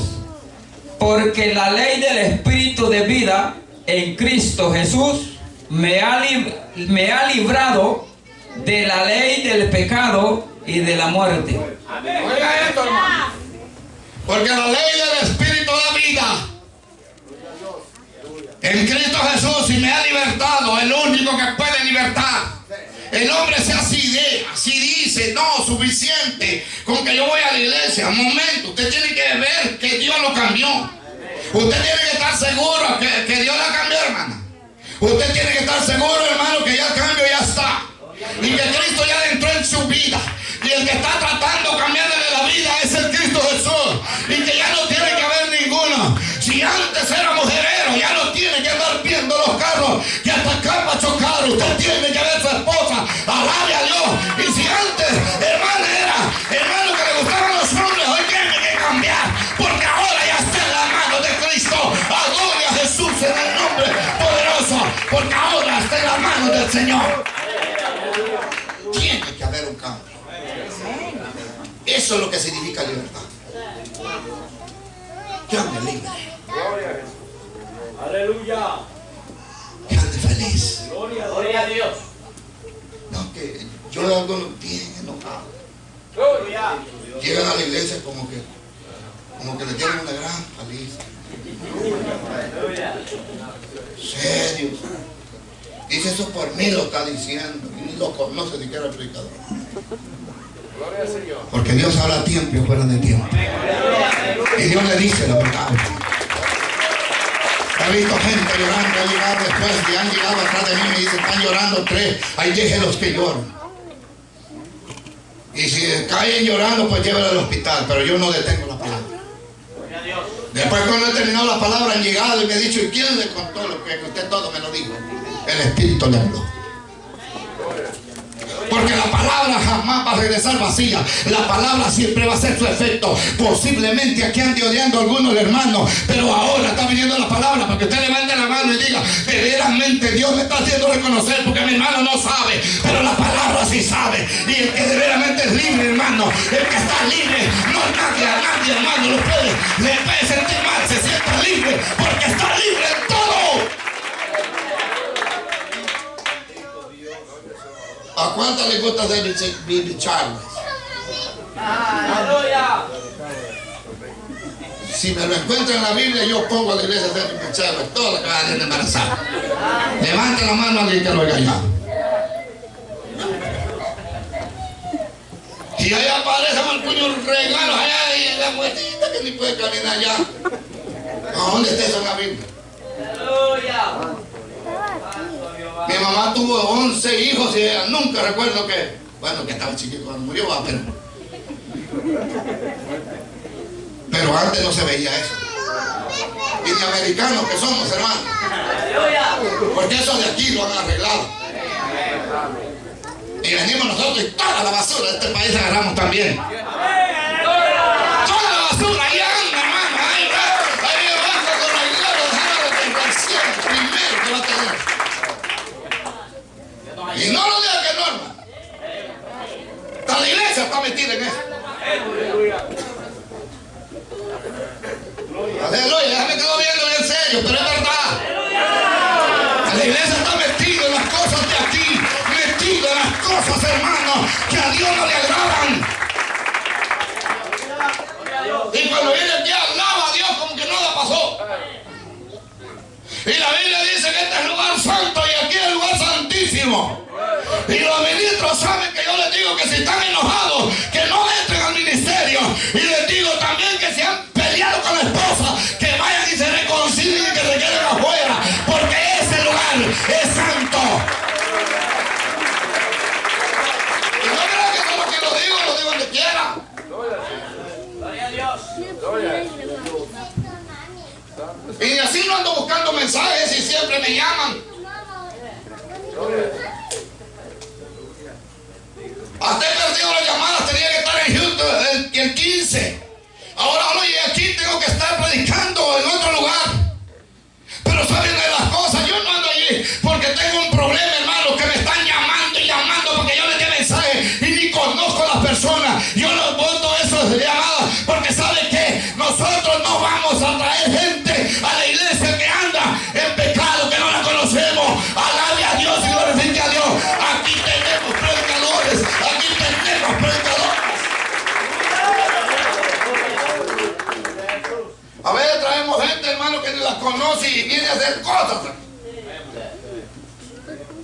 Porque la ley del Espíritu de vida en Cristo Jesús me ha, me ha librado de la ley del pecado y de la muerte. Oiga esto, hermano. Porque la ley del Espíritu da vida. En Cristo Jesús y me ha libertado, el único que puede libertar. El hombre se así de, así dice, no, suficiente, con que yo voy a la iglesia. Un momento, usted tiene que ver que Dios lo cambió. Usted tiene que estar seguro que, que Dios la cambió, hermana. Usted tiene que estar seguro, hermano, que ya el cambio ya está. Y que Cristo ya entró en su vida. Y el que está tratando de cambiarle la vida es el Cristo Jesús. Usted tiene que ver su esposa. Alabe a Dios. Y si antes, hermano, era hermano que le gustaban los hombres, hoy tiene que cambiar. Porque ahora ya está en la mano de Cristo. A gloria a Jesús en el nombre poderoso. Porque ahora está en la mano del Señor. Tiene que haber un cambio. Eso es lo que significa libertad. Que ande libre, Aleluya. que ande feliz. Gloria, gloria a Dios. No, que yo veo algunos bien enojados. Gloria. Llegan a la iglesia como que, como que le tienen una gran paliza. Gloria. Serios. Dice eso por mí lo está diciendo. Y ni lo conoce siquiera el predicador. Porque Dios habla a tiempo y fuera de tiempo. Y Dios le dice la verdad. He visto gente llorando, ha llegado después y han llegado atrás de mí me dicen, están llorando tres, ahí déjenlos que lloren. Y si caen llorando, pues llévenlo al hospital, pero yo no detengo la palabra. Después cuando he terminado la palabra han llegado y me han dicho, ¿y quién le contó lo que usted todo me lo dijo? El Espíritu le habló. Porque la palabra jamás va a regresar vacía. La palabra siempre va a hacer su efecto. Posiblemente aquí ande odiando a algunos hermanos, pero ahora está viniendo la palabra para que usted levante la mano y diga, verdaderamente Dios me está haciendo reconocer porque mi hermano no sabe, pero la palabra sí sabe. Y el que de verdaderamente es libre, hermano, el que está libre, no nadie, a nadie, hermano, lo puede, le puede sentir mal, se sienta libre, porque está libre en todo. ¿A cuánto le gusta David Billy Charles? Aleluya. Si me lo encuentro en la Biblia, yo pongo a la iglesia de David Charles, todo lo que va a de embarazada. Levante la mano a alguien que lo haya allá. Y ahí aparece con el puño regalo allá y la muertita que ni puede caminar allá. ¿A dónde está eso en la Biblia? Aleluya. Mi mamá tuvo 11 hijos y ella nunca recuerdo que, bueno, que estaba chiquito cuando murió, pero. Pero antes no se veía eso. Y de americanos que somos, hermanos. Porque eso de aquí lo han arreglado. Y venimos nosotros y toda la basura de este país agarramos también. Toda la basura, ahí anda, hermano. Ahí va, ahí abajo con la gloria, déjalo de recién primero que va a tener. Y no lo diga que no, hermano. Hasta la iglesia está metida en eso. Aleluya, ya me quedo viendo bien serio, pero es verdad. La iglesia está metida en las cosas de aquí, metida en las cosas, hermano, que a Dios no le agradan. Y cuando viene aquí alaba a Dios como que nada pasó. Y la Biblia dice que este es el lugar santo y aquí es el lugar santísimo. Y los ministros saben que yo les digo que si están enojados, que no entren al ministerio. Y les digo también que si han peleado con la esposa, que vayan y se reconcilien y que se queden afuera. Porque ese lugar es santo. Y no creo que solo que lo digo, lo digo donde quiera. Gloria a Dios. Y así no ando buscando mensajes y siempre me llaman. 15. Ahora ahora llegué aquí, tengo que estar predicando a cosas.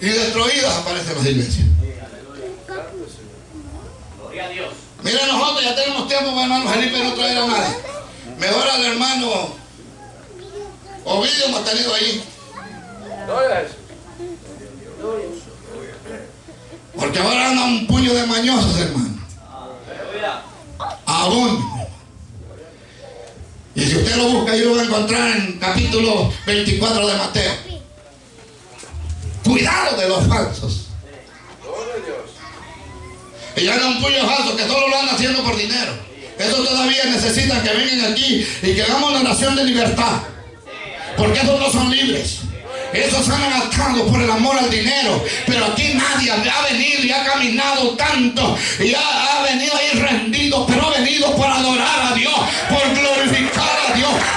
Y destruidas aparecen las iglesias. Gloria a Dios. Mira, nosotros ya tenemos tiempo, mi hermano Felipe, no traer a nadie. Mejor al hermano Ovidio hemos tenido ahí. A. Porque ahora anda un puño de mañosos, hermano. Aleluya. Aún. Y si usted lo busca, ahí lo va a encontrar en capítulo 24 de Mateo. Cuidado de los falsos. Y ya no un puño falso que solo lo anda haciendo por dinero. Eso todavía necesitan que vengan aquí y que hagamos una oración de libertad. Porque esos no son libres. Esos han atados por el amor al dinero. Pero aquí nadie ha venido y ha caminado tanto. Y ha, venido ahí rendido. Pero ha venido por adorar a Dios. Por.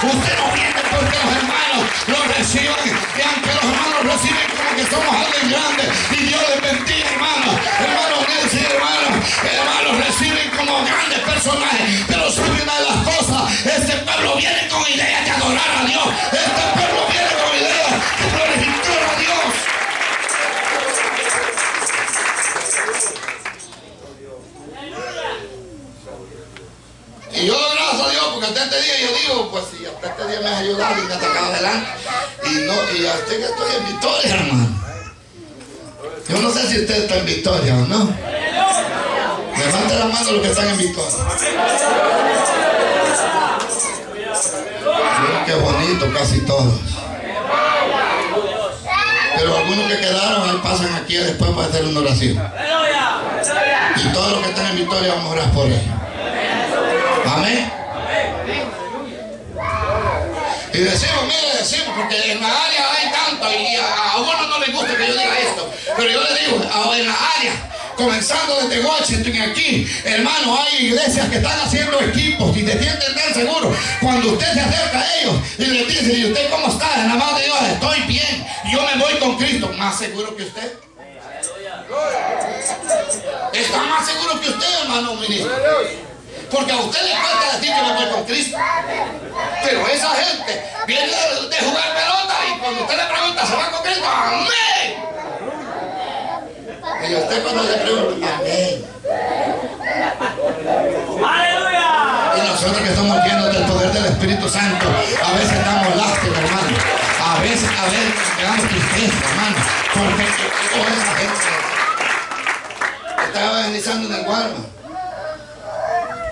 Usted no viene porque los hermanos lo reciban. Y aunque los hermanos reciben como que somos alguien grande. Y Dios les bendiga, hermanos. Hermanos Nelson, hermanos. Hermanos reciben como grandes personajes. Pero sabe una de las cosas. Este pueblo viene con idea de adorar a Dios. Este pueblo viene con idea de glorificar a Dios. Y yo Dios porque hasta este día yo digo, pues si hasta este día me has ayudado y me has sacado adelante. Y no, y hasta que estoy en victoria, hermano. Yo no sé si usted está en victoria o no. Levante la mano los que están en victoria. Mira qué bonito, casi todos. Pero algunos que quedaron ahí pasan aquí después para hacer una oración. Y todos los que están en victoria vamos a orar por ellos. Amén. Y decimos, mire, decimos, porque en la área hay tanto y a, a uno no le gusta que yo diga esto, pero yo le digo, en la área, comenzando desde Washington y aquí, hermano, hay iglesias que están haciendo equipos y te que entender seguro. Cuando usted se acerca a ellos y les dice, ¿y usted cómo está? En la mano de Dios, estoy bien, yo me voy con Cristo, más seguro que usted. Está más seguro que usted, hermano ministro. A. Porque a usted le falta decir que me voy con Cristo. Pero esa gente viene de, de jugar pelota y cuando usted le pregunta, ¿se va con Cristo? ¡Amén! Y usted cuando le pregunta, ¡Amén! Aleluya. Y nosotros que estamos llenos del poder del Espíritu Santo, a veces damos lástima, hermano. A veces, a veces quedamos tristeza, hermano. Porque llegó esa gente. Estaba evangelizando en el Walmart.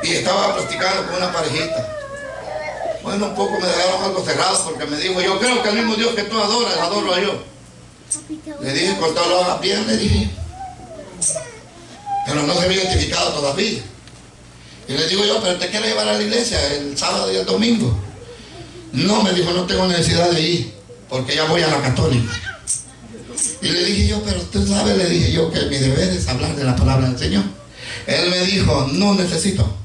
Y estaba practicando con una parejita. Bueno, un poco me dejaron algo cerrado porque me dijo, yo creo que el mismo Dios que tú adoras, adoro a yo. Le dije, con todo lo hagas bien, le dije. Pero no se había identificado todavía. Y le digo yo, pero te quiero llevar a la iglesia el sábado y el domingo. No, me dijo, no tengo necesidad de ir, porque ya voy a la católica. Y le dije yo, pero usted sabe, le dije yo, que mi deber es hablar de la palabra del Señor. Él me dijo, no necesito.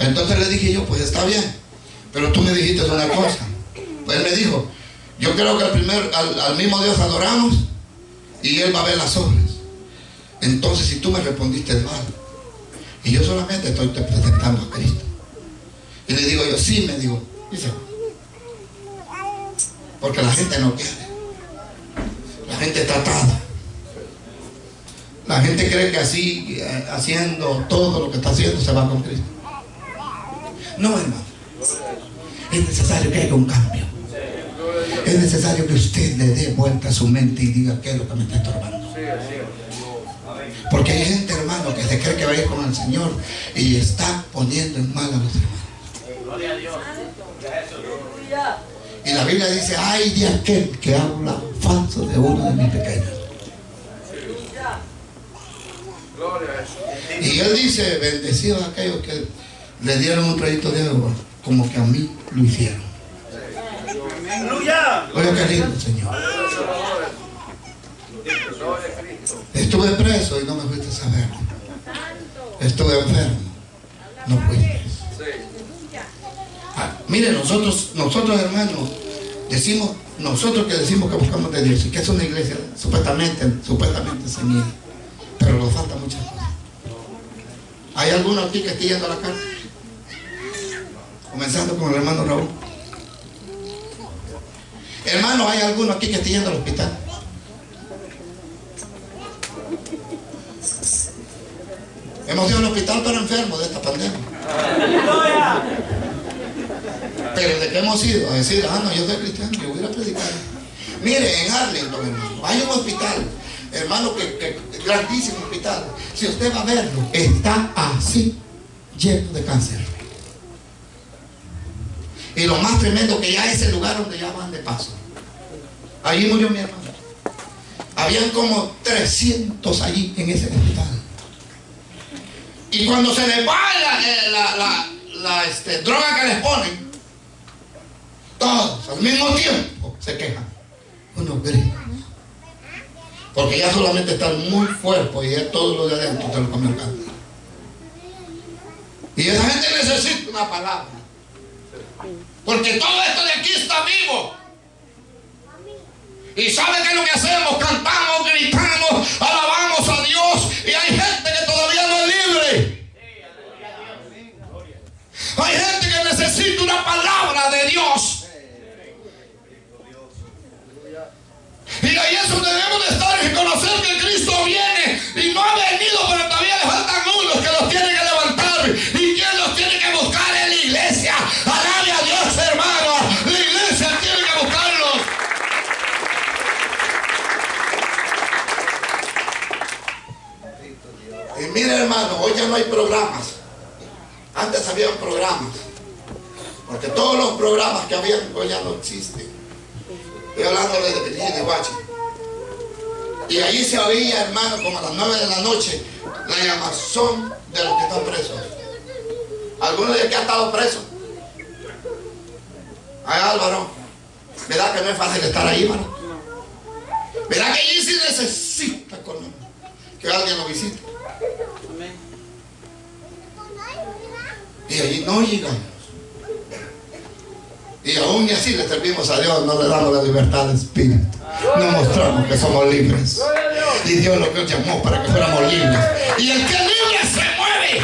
Entonces le dije yo, pues está bien, pero tú me dijiste una cosa. Pues él me dijo, yo creo que al, primer, al, mismo Dios adoramos y Él va a ver las obras. Entonces si tú me respondiste mal, y yo solamente estoy te presentando a Cristo. Y le digo yo, sí, me digo, va. Porque la gente no quiere. La gente está atada. La gente cree que así, eh, haciendo todo lo que está haciendo, se va con Cristo. No, hermano. Es necesario que haya un cambio. Es necesario que usted le dé vuelta a su mente y diga qué es lo que me está estorbando. Porque hay gente, hermano, que se cree que va a ir con el Señor y está poniendo en mal a los hermanos. Gloria a Dios. Y la Biblia dice, ay de aquel que habla falso de uno de mis pequeños. A. Y él dice, bendecidos aquellos que le dieron un trayito de agua como que a mí lo hicieron. Oye, qué lindo, Señor. Estuve preso y no me fuiste a saber. Estuve enfermo. No fuiste. Ah, mire, nosotros, nosotros hermanos, decimos, nosotros que decimos que buscamos de Dios y que es una iglesia supuestamente, supuestamente se pero nos falta muchas cosas. ¿Hay alguno aquí que esté yendo a la carta? Comenzando con el hermano Raúl. Hermano, ¿hay alguno aquí que esté yendo al hospital? Hemos ido al hospital para enfermos de esta pandemia. Pero de qué hemos ido a decir, ah, no, yo soy cristiano, yo voy a predicar. Mire, en Arlington, hermano, hay un hospital, hermano, que, que grandísimo hospital. Si usted va a verlo, está así, lleno de cáncer. Y lo más tremendo que ya es el lugar donde ya van de paso. Allí murió mi hermano. Habían como 300 allí en ese hospital. Y cuando se les va la, eh, la- la- la, este, droga que les ponen, todos al mismo tiempo se quejan. Unos gritos. Porque ya solamente están muy fuertes y ya todo lo de adentro se lo cáncer. Y esa gente necesita una palabra. Porque todo esto de aquí está vivo. Y sabe que lo que hacemos, cantamos, gritamos, alabamos a Dios. Y hay gente que todavía no es libre. Hay gente que necesita una palabra de Dios. Y ahí es donde debemos de estar y reconocer que Cristo viene y no ha venido, pero todavía Y mire, hermano, hoy ya no hay programas. Antes había programas. Porque todos los programas que habían hoy ya no existen. Estoy hablando de Virginia y Guachi. Y allí se oía, hermano, como a las 9 de la noche, la llamazón de los que están presos. ¿Alguno de aquí ha estado preso? Ay, Álvaro, ¿verdad que no es fácil estar ahí, hermano? ¿Verdad que allí sí necesita con- que alguien lo visite? Y allí no llegamos. Y aún y así le servimos a Dios, no le damos la libertad de espíritu. No mostramos que somos libres. Y Dios lo que nos llamó para que fuéramos libres. Y el que es libre se mueve.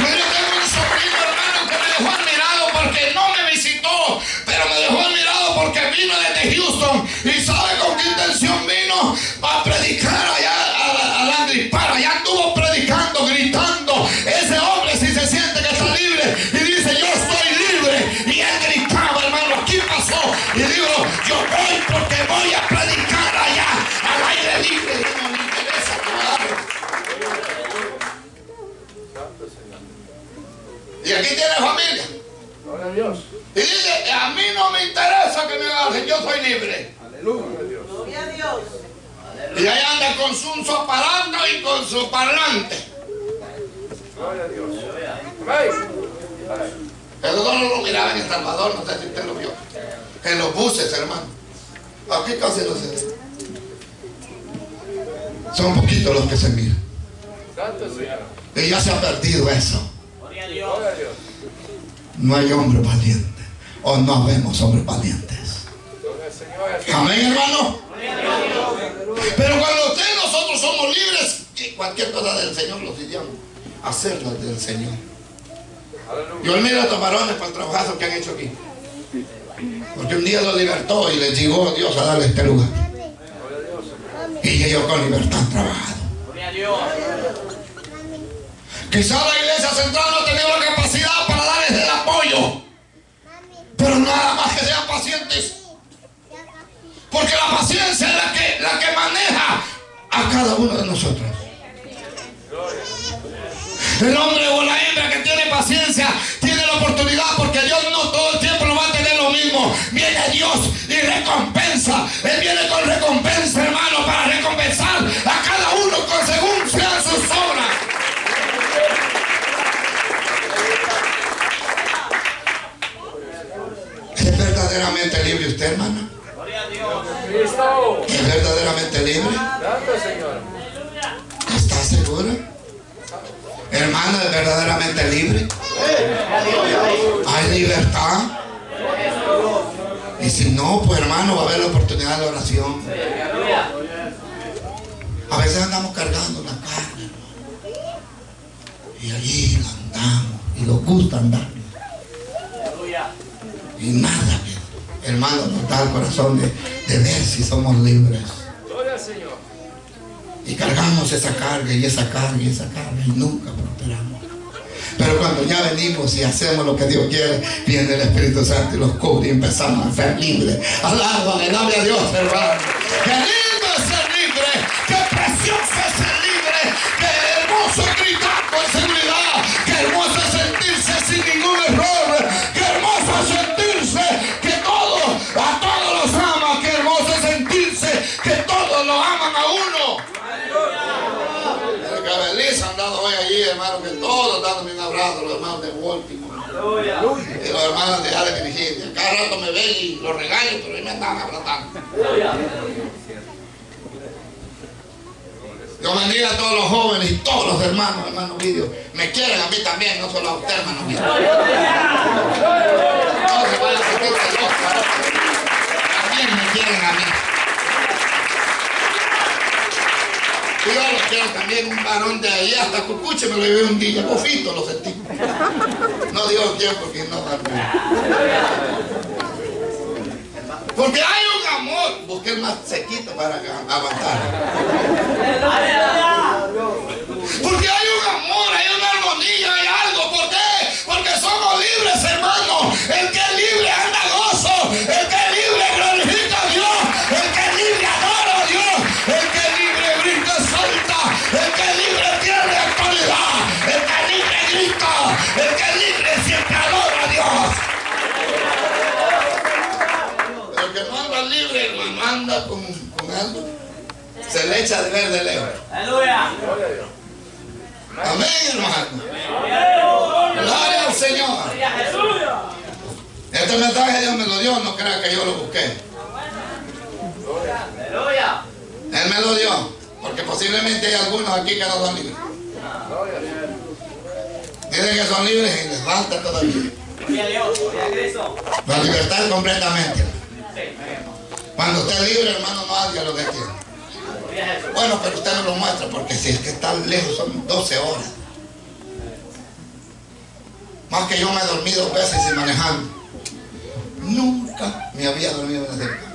Mire, tengo un sobrino hermano que me dejó admirado porque no me visitó, pero me dejó admirado porque vino desde Houston. ¿Y sabe con qué intención vino? A predicar allá libre. Aleluya. Dios. Y ahí anda con su aparato y con su parlante. Gloria a Dios. Eso no lo miraba en El Salvador, no sé si usted lo vio. En los buses, hermano. Aquí casi no se ve. Son poquitos los que se miran. Y ya se ha perdido eso. Gloria a Dios. Gloria a. No hay hombre valiente. O no habemos hombres valientes. Amén, hermano. Pero cuando usted y nosotros somos libres, cualquier cosa del Señor los idiamos. Hacerla del Señor. Yo admiro a estos varones por el trabajazo que han hecho aquí. Porque un día los libertó y les llegó Dios a darle este lugar. Y ellos con libertad han trabajado. Quizás la iglesia central no ha tenido la capacidad para darles el apoyo. Pero nada más que sean pacientes. Porque la paciencia es la que, la que maneja a cada uno de nosotros. El hombre o la hembra que tiene paciencia tiene la oportunidad porque Dios no todo el tiempo lo va a tener lo mismo. Viene Dios y recompensa. Él viene con recompensa, hermano, para recompensar a cada uno con según sean sus obras. ¿Es verdaderamente libre usted, hermano? Santo Señor. ¿Estás seguro? Hermano, ¿es verdaderamente libre? ¿Hay libertad? Y si no, pues hermano, va a haber la oportunidad de oración. A veces andamos cargando la carne. hermano. Y allí la andamos. Y nos gusta andar. Y nada, que, hermano, nos da el corazón de, de ver si somos libres. Gloria al Señor. Y cargamos esa carga y esa carga y esa carga y nunca prosperamos. Pero cuando ya venimos y hacemos lo que Dios quiere, viene el Espíritu Santo y los cubre y empezamos a ser libres. Alaba, alaba a Dios, hermano. Qué lindo es ser libre, qué precioso es ser libre, qué hermoso es gritar con seguridad, qué hermoso es sentirse hermano, que todos dándome un abrazo, los hermanos de Baltimore. Y los hermanos de Área Virginia. Cada rato me ven y los regaño, pero ahí me andan abrazando. Dios bendiga a todos los jóvenes y todos los hermanos, hermanos vídeos. Me quieren a mí también, no solo a usted, hermano vídeo. No se. También me quieren a mí. Y yo lo quiero también un varón de ahí hasta Cucuche me lo llevé un día, bofito lo sentí. No digo quién porque no Porque hay un amor, busqué el más sequito para aguantar. Se le echa de ver de lejos. Aleluya. Amén, hermano. Gloria al Señor. Este mensaje Dios me lo dio, no crea que yo lo busqué. Aleluya. Él me lo dio, porque posiblemente hay algunos aquí que no son libres. Dicen que son libres y les falta todavía. Gloria a Dios. Gloria a Cristo. La libertad completamente. Cuando usted es libre, hermano, no haga lo que quiera. Bueno, pero usted no lo muestra, porque si es que está lejos son 12 horas. Más que yo me he dormido dos veces y manejando. Nunca me había dormido en ese camino.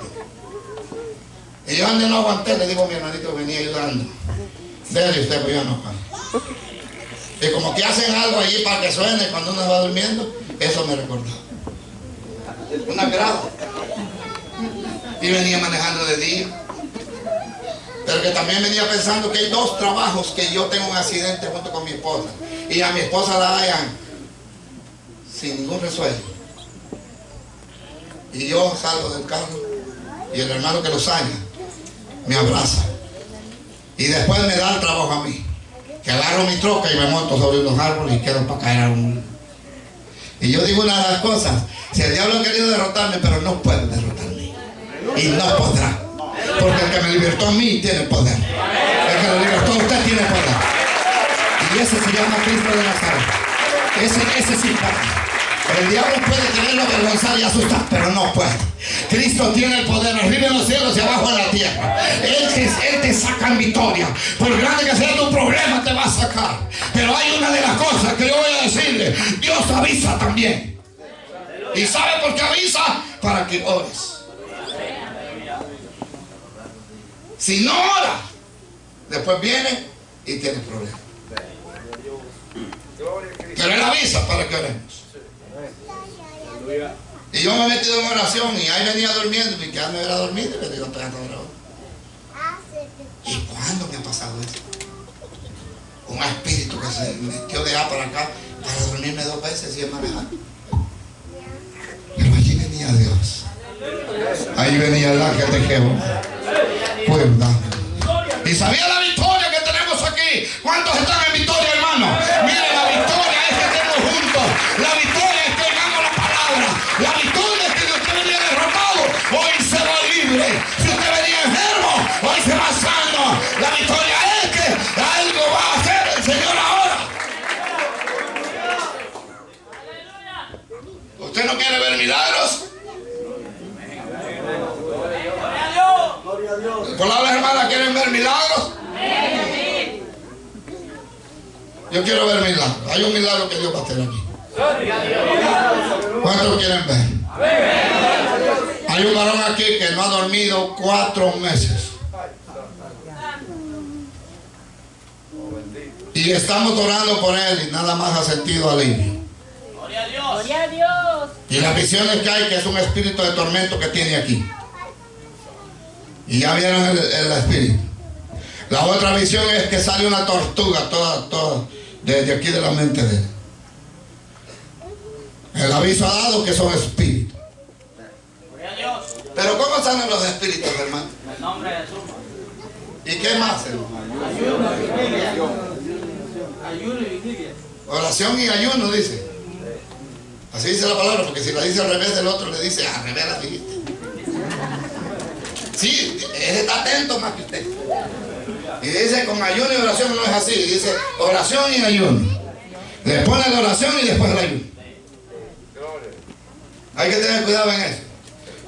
Y yo donde no aguanté, le digo a mi hermanito que venía ayudando. Dele usted, pues yo no aguanto. Y como que hacen algo allí para que suene cuando uno va durmiendo, eso me recordaba. Un agrado. Y venía manejando de día. Pero que también venía pensando que hay dos trabajos que yo tengo un accidente junto con mi esposa. Y a mi esposa la hayan sin ningún resuello. Y yo salgo del carro y el hermano que los haya me abraza. Y después me da el trabajo a mí. Que agarro mi troca y me monto sobre unos árboles y quedo para caer a un... Y yo digo una de las cosas, si el diablo ha querido derrotarme, pero no puede derrotarme. Y no podrá. Porque el que me libertó a mí tiene poder. El que lo libertó a usted tiene poder. Y ese se llama Cristo de Nazaret. Ese, ese sí puede. El diablo puede quererlo avergonzar y asustar, pero no puede. Cristo tiene el poder arriba en los cielos y abajo en la tierra. Él te, él te saca en victoria. Por grande que sea tu problema, te va a sacar. Pero hay una de las cosas que yo voy a decirle. Dios avisa también. ¿Y sabe por qué avisa? Para que ores. Si no ora, después viene y tiene problemas. A. Pero Él avisa para que oremos. Y yo me he metido en oración y ahí venía durmiendo y quedándome era dormido y le digo, pegando ahora. ¿Y cuándo me ha pasado eso? Un espíritu que se metió de allá para acá para dormirme dos veces y manejar. Pero allí venía Dios. Ahí venía el ángel de Jehová. Cuidando. Y sabía la victoria que tenemos aquí. ¿Cuántos están en victoria, hermano? Mire, la victoria es que estemos juntos. La victoria ver milagros? Yo quiero ver milagros. Hay un milagro que Dios va a hacer aquí. ¿Cuántos quieren ver? Hay un varón aquí que no ha dormido cuatro meses. Y estamos orando por él y nada más ha sentido alivio. Gloria a Dios. Gloria a Dios. Y las visiones que hay, que es un espíritu de tormento que tiene aquí. Y ya vieron el, el espíritu. La otra visión es que sale una tortuga toda, toda, desde aquí de la mente de él. El aviso ha dado que son espíritus. Pero ¿cómo salen los espíritus, hermano? En el nombre de Jesús. ¿Y qué más, hermano? Ayuno y vigilia. Oración y ayuno, dice. Así dice la palabra, porque si la dice al revés del otro, le dice, al revés la dijiste. Sí, él está atento más que usted. Y dice, con ayuno y oración no es así. Dice, oración y ayuno. Pone la oración y después el ayuno. Hay que tener cuidado en eso.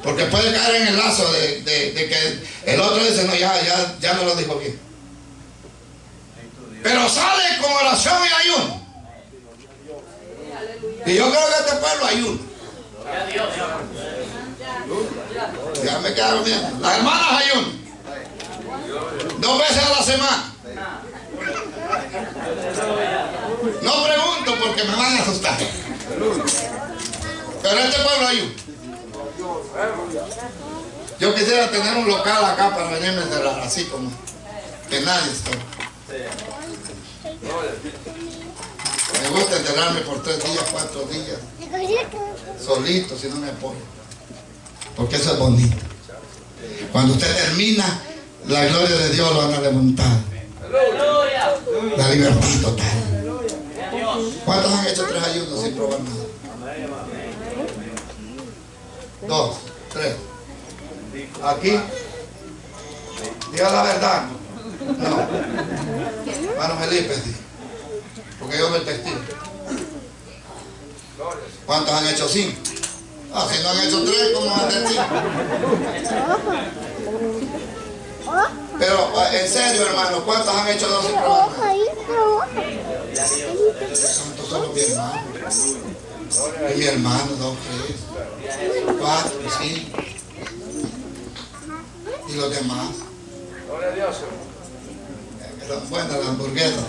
Porque puede caer en el lazo de, de- de que el otro dice, no, ya, ya, ya no lo dijo bien. Pero sale con oración y ayuno. Y yo creo que este pueblo ayuno. Ya me quedaron bien. Las hermanas ayunan. Dos veces a la semana. No pregunto porque me van a asustar. Pero este pueblo ayuda. Yo quisiera tener un local acá para venirme a encerrar, así como que nadie está. Me gusta enterrarme por tres días, cuatro días, solito, si no me apoyo. Porque eso es bonito. Cuando usted termina, la gloria de Dios lo van a levantar. La libertad total. ¿Cuántos han hecho tres ayunos sin probar nada? Dos, tres. Aquí. Diga la verdad. No. Hermano Felipe. Porque yo me testigo. ¿Cuántos han hecho cinco? Ah, si no han hecho tres, ¿cómo van a hacer? Pero ah, en serio, hermano, ¿cuántos han hecho dos sin probar son mi hermano. Mi hermano, dos, tres, cuatro, cinco. Y los demás. Gloria a Dios. buenas las hamburguesas.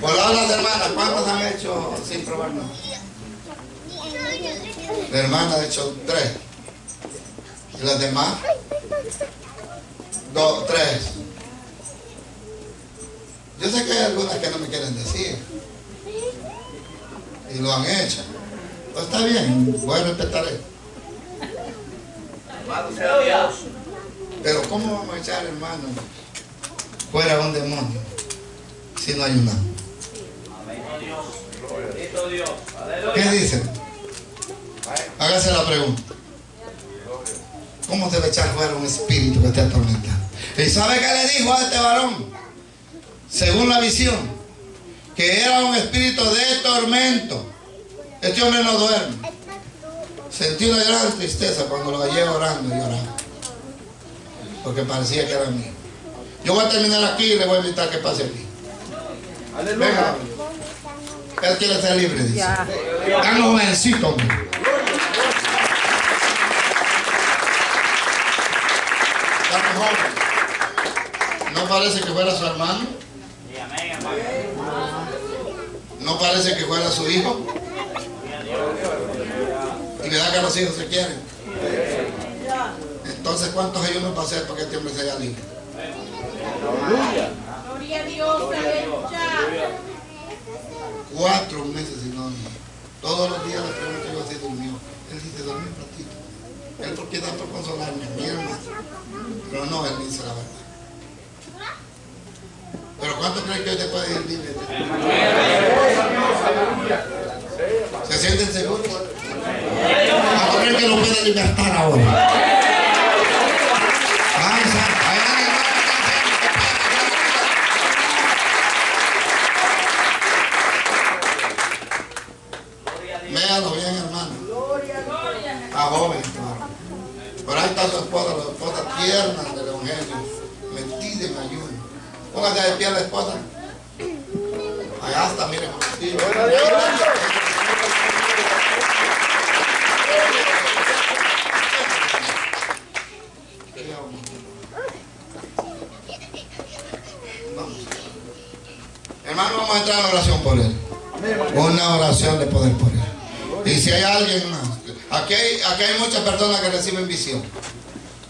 Por las hermanas, ¿cuántas han hecho sin probar? La hermana ha hecho tres. ¿Y las demás? Dos, tres. Yo sé que hay algunas que no me quieren decir. Y lo han hecho. Pues está bien, voy a respetar eso. Pero ¿cómo vamos a echar, hermano, fuera un demonio si no hay un alma? Bendito Dios. Bendito Dios. ¿Qué dicen? Hágase la pregunta. ¿Cómo se va a echar fuera un espíritu que esté atormentado? ¿Y sabe qué le dijo a este varón? Según la visión, que era un espíritu de tormento. Este hombre no duerme. Sentí una gran tristeza cuando lo hallé orando y orando. Porque parecía que era mío. Yo voy a terminar aquí y le voy a invitar que pase aquí. Venga. Él quiere ser libre, dice. Tan jovencito, hombre. Tan joven. No parece que fuera su hermano. No parece que fuera su hijo. Y verdad que los hijos se quieren. Entonces, ¿cuántos ayunos va a hacer para que este hombre sea libre? Gloria a Dios. Aleluya. Cuatro meses sin dormir. Todos los días le pregunto yo si durmió. Él dice, dormí un ratito. Él porque da por consolarme, mi hermano. Pero no, él dice la verdad. Pero ¿cuánto creen que hoy te puede ir libre? ¿Se sienten seguros? ¿Cuánto creen que lo puede libertar ahora? Ay, sa- ay, ay, ay, Véalo bien, hermano. Está joven, hermano. Por ahí está su esposa, la esposa tierna del Evangelio, Póngase de pie la esposa. Allá está, mire. Sí, Vamos. Hermano, vamos a entrar en la oración por él. Una oración de poder por él. Y si hay alguien más, hay, muchas personas que reciben visión.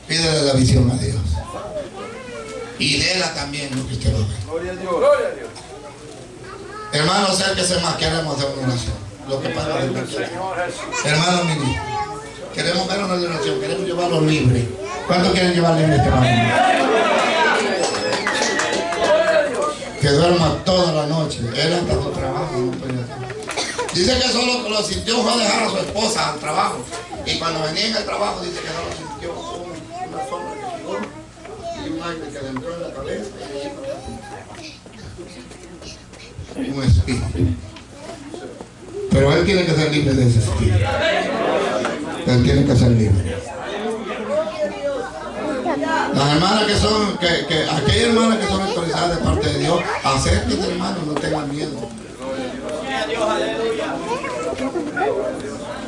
Pídele la visión a Dios. Y déla también lo que usted va a ver. Gloria a Dios. Gloria a Dios. Hermano, acérquese más, queremos hacer una oración. Lo que pasa. Hermano queremos ver una oración, queremos llevarlo libre. ¿Cuántos quieren llevar libre este? Que duerma toda la noche. Él hasta su trabajo no. Dice que solo lo sintió fue a dejar a su esposa al trabajo. Cuando venía en el trabajo dice que no lo sintió una sombra que llegó y un aire que le entró en la cabeza y un espíritu. Pero él tiene que ser libre de ese espíritu. Él tiene que ser libre. Las hermanas que son, que, que aquellas hermanas que son autorizadas de parte de Dios, acérquense hermano, no tengan miedo.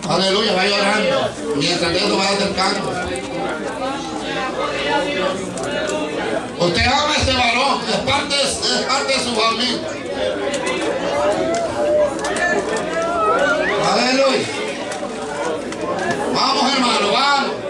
Aleluya, vaya orando. Mientras Dios va acercando. Usted ama a este varón, es parte, es parte de su familia. Aleluya. Vamos hermano, vamos. Vamos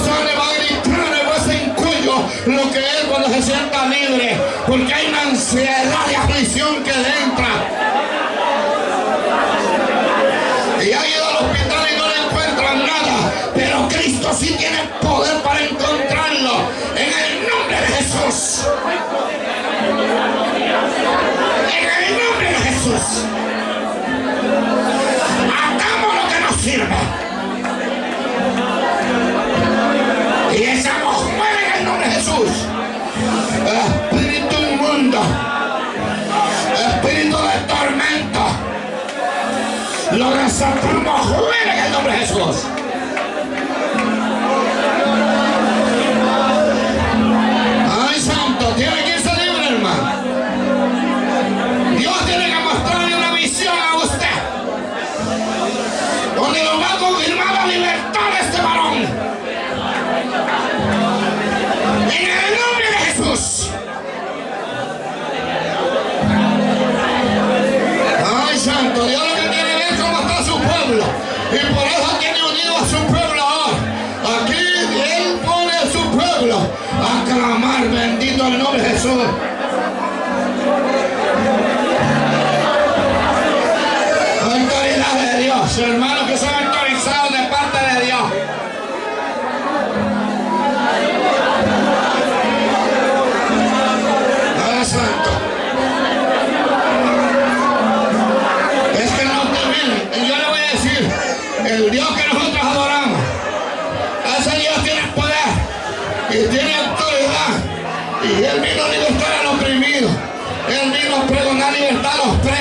va a gritar en ese lo que es cuando se sienta libre. Porque hay una ansiedad y aflicción que le Santana, muere en el nombre de Jesús. santo al nombre de Jesús. Autoridad de Dios, hermano.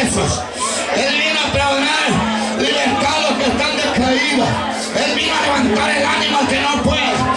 Él vino a perdonar libertad a los que están descaídos. Él vino a levantar el ánimo que no puede.